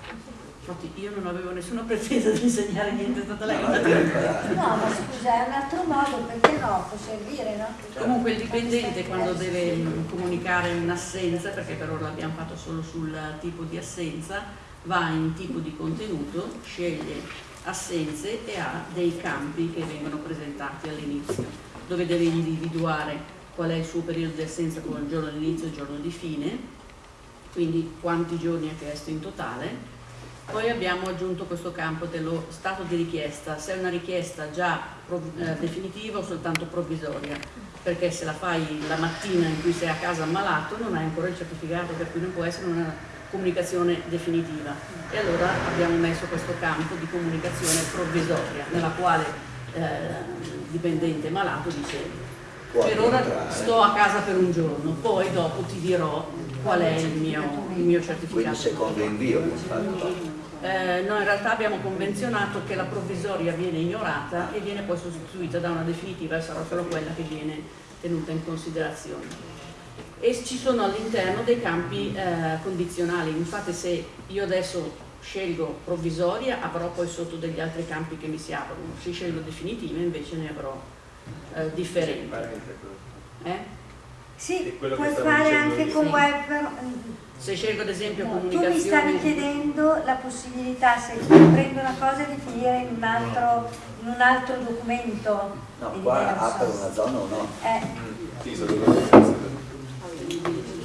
Infatti io non avevo nessuna pretesa di insegnare niente, è stata lei No, ma scusa, è un altro modo, perché no? Può servire, no? Comunque il dipendente quando deve mm, comunicare un'assenza, perché per ora l'abbiamo fatto solo sul tipo di assenza, va in tipo di contenuto, sceglie assenze e ha dei campi che vengono presentati all'inizio, dove deve individuare qual è il suo periodo di assenza con il giorno di inizio e il giorno di fine, quindi quanti giorni ha chiesto in totale. Poi abbiamo aggiunto questo campo dello stato di richiesta, se è una richiesta già eh, definitiva o soltanto provvisoria, perché se la fai la mattina in cui sei a casa ammalato non hai ancora il certificato, per cui non può essere una comunicazione definitiva. E allora abbiamo messo questo campo di comunicazione provvisoria, nella quale eh, il dipendente malato dice Può per ora entrare. sto a casa per un giorno, poi dopo ti dirò qual è il mio, il mio Quindi certificato. secondo invio. Eh, noi in realtà abbiamo convenzionato che la provvisoria viene ignorata e viene poi sostituita da una definitiva e sarà solo quella che viene tenuta in considerazione. E ci sono all'interno dei campi eh, condizionali, infatti se io adesso scelgo provvisoria avrò poi sotto degli altri campi che mi si aprono, se scelgo definitiva invece ne avrò eh, differenti. Eh? Sì, puoi fare anche io. con Sì. web. Se scelgo ad esempio No, tu mi stavi chiedendo la possibilità, se prendo una cosa, di finire in un altro, in un altro documento. No, qua diverso. apre una zona o no? Eh, Sì, sono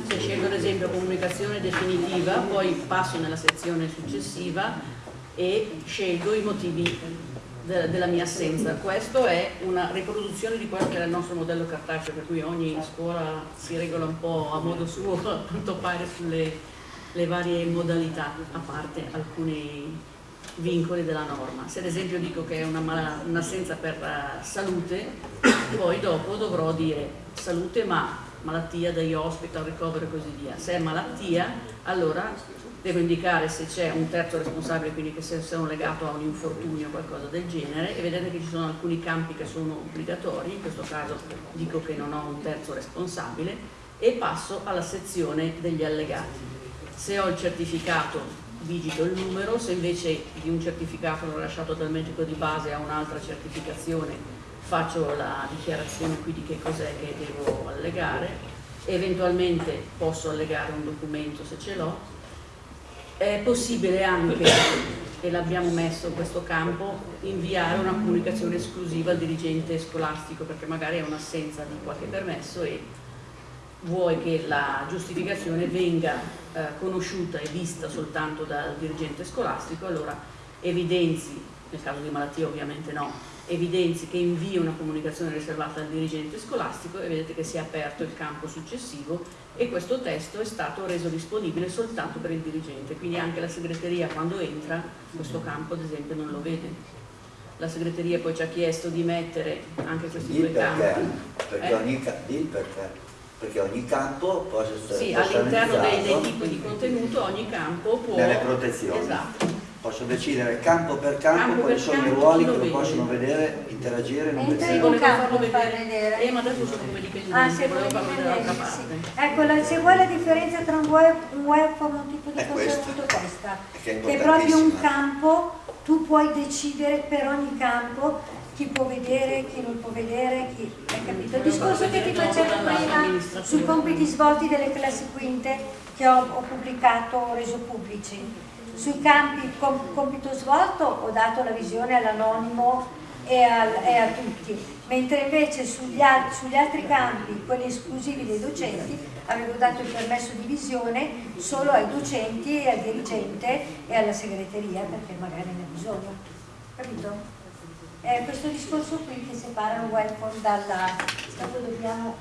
Se scelgo ad esempio comunicazione definitiva, poi passo nella sezione successiva e scelgo i motivi de- della mia assenza. Questo è una riproduzione di quello che era il nostro modello cartaceo, per cui ogni scuola si regola un po' a modo suo, a quanto pare, sulle le varie modalità, a parte alcuni vincoli della norma. Se ad esempio dico che è un'assenza per eh, salute, poi dopo dovrò dire salute ma malattia dagli hospital, ricovero e così via. Se è malattia, allora devo indicare se c'è un terzo responsabile, quindi che se sono legato a un infortunio o qualcosa del genere, e vedete che ci sono alcuni campi che sono obbligatori, in questo caso dico che non ho un terzo responsabile, e passo alla sezione degli allegati. Se ho il certificato digito il numero, se invece di un certificato l'ho lasciato dal medico di base a un'altra certificazione faccio la dichiarazione qui di che cos'è che devo allegare, eventualmente posso allegare un documento se ce l'ho, è possibile anche, e l'abbiamo messo in questo campo, inviare una comunicazione esclusiva al dirigente scolastico perché magari è un'assenza di qualche permesso e vuoi che la giustificazione venga eh, conosciuta e vista soltanto dal dirigente scolastico, allora evidenzi, nel caso di malattia ovviamente no, evidenzi che invia una comunicazione riservata al dirigente scolastico e vedete che si è aperto il campo successivo e questo testo è stato reso disponibile soltanto per il dirigente, quindi anche la segreteria quando entra questo campo ad esempio non lo vede. La segreteria poi ci ha chiesto di mettere anche questi Dì due perché, campi. perché, Eh? ogni, perché, perché ogni campo può essere Sì, all'interno dei, dei tipi di contenuto ogni campo può... nelle protezioni. Esatto. Posso decidere campo per campo, Campo quali per sono i campo, ruoli chi che lo possono vedere, interagire e non Entra in vedere. un farlo per far vedere. vedere. Eh, ma adesso sono come dipendenti, Ah, se volevo farlo dall'altra parte. sì. Ecco, la- se vuoi la differenza tra un web, un webform e un tipo di È contenuto è questa, Che è che è proprio un campo, tu puoi decidere per ogni campo chi può vedere, chi non può vedere, chi... Hai capito? Il discorso che ti facevo prima sui compiti svolti delle classi quinte che ho, ho pubblicato, ho reso pubblici. Sui campi com- compito svolto ho dato la visione all'anonimo e, al- e a tutti, mentre invece sugli, al- sugli altri campi, quelli esclusivi dei docenti, avevo dato il permesso di visione solo ai docenti e al dirigente e alla segreteria perché magari ne ha bisogno. Capito? È questo discorso qui che separa il welfare dalla... Dopo dobbiamo...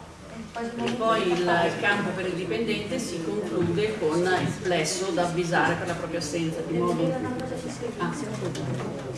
E poi il, campo per il dipendente si conclude con il plesso da avvisare per la propria assenza, di su Ah.